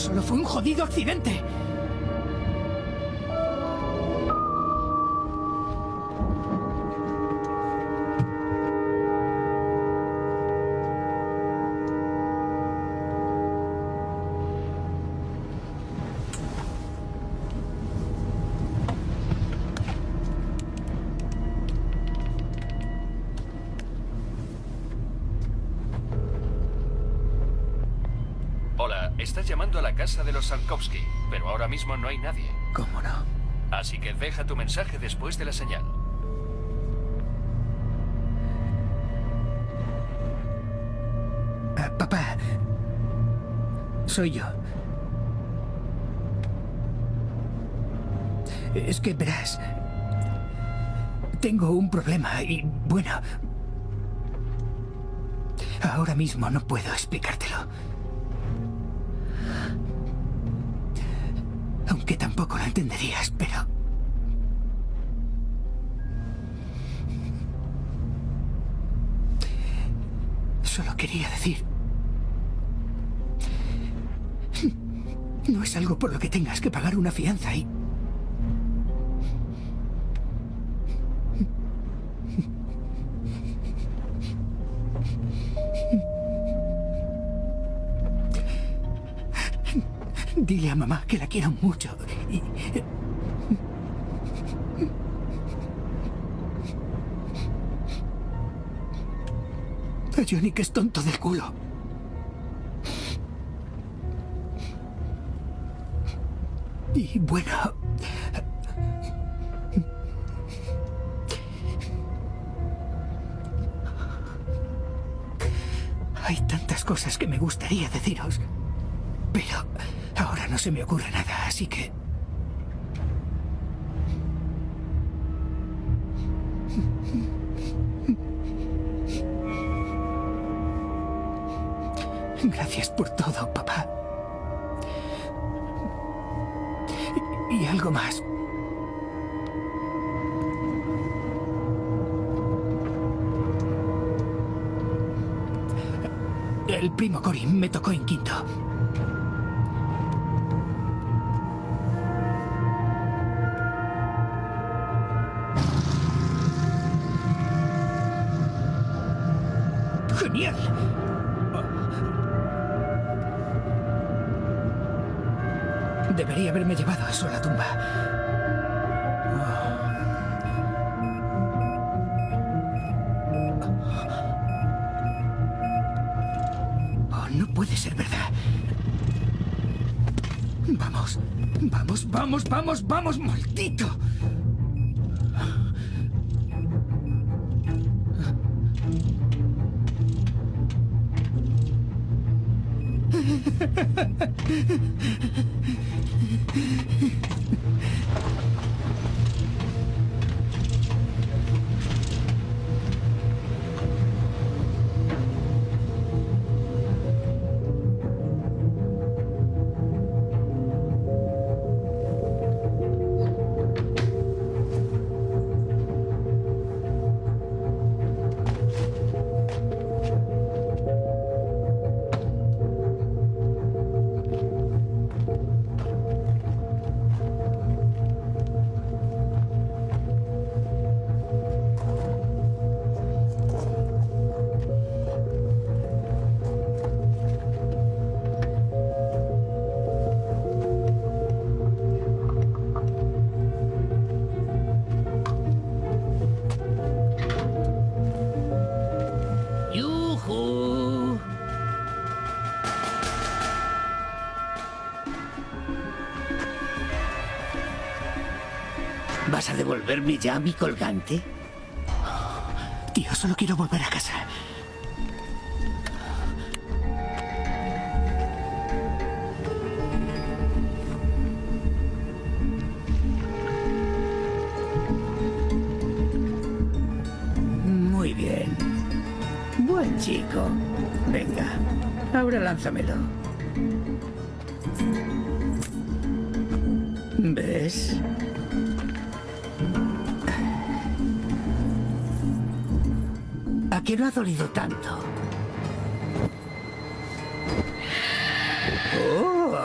Speaker 7: Solo fue un jodido accidente.
Speaker 13: Casa de los Sarkovsky, pero ahora mismo no hay nadie.
Speaker 7: ¿Cómo no?
Speaker 13: Así que deja tu mensaje después de la señal.
Speaker 7: Ah, papá. Soy yo. Es que verás. Tengo un problema y bueno. Ahora mismo no puedo explicártelo. Tampoco lo entenderías, pero... Solo quería decir... No es algo por lo que tengas que pagar una fianza y... Dile a mamá que la quiero mucho y... Johnny que es tonto del culo. Y bueno... Hay tantas cosas que me gustaría deciros. No se me ocurre nada, así que... Gracias por todo, papá. Y algo más. El primo Cory me tocó en quinto. Vamos, maldito. Devolverme ya mi colgante? Tío, solo quiero volver a casa. Muy bien. Buen chico. Venga, ahora lánzamelo. dolido tanto. Oh.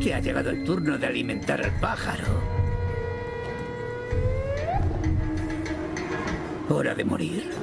Speaker 1: Que ha llegado el turno de alimentar al pájaro. Hora de morir.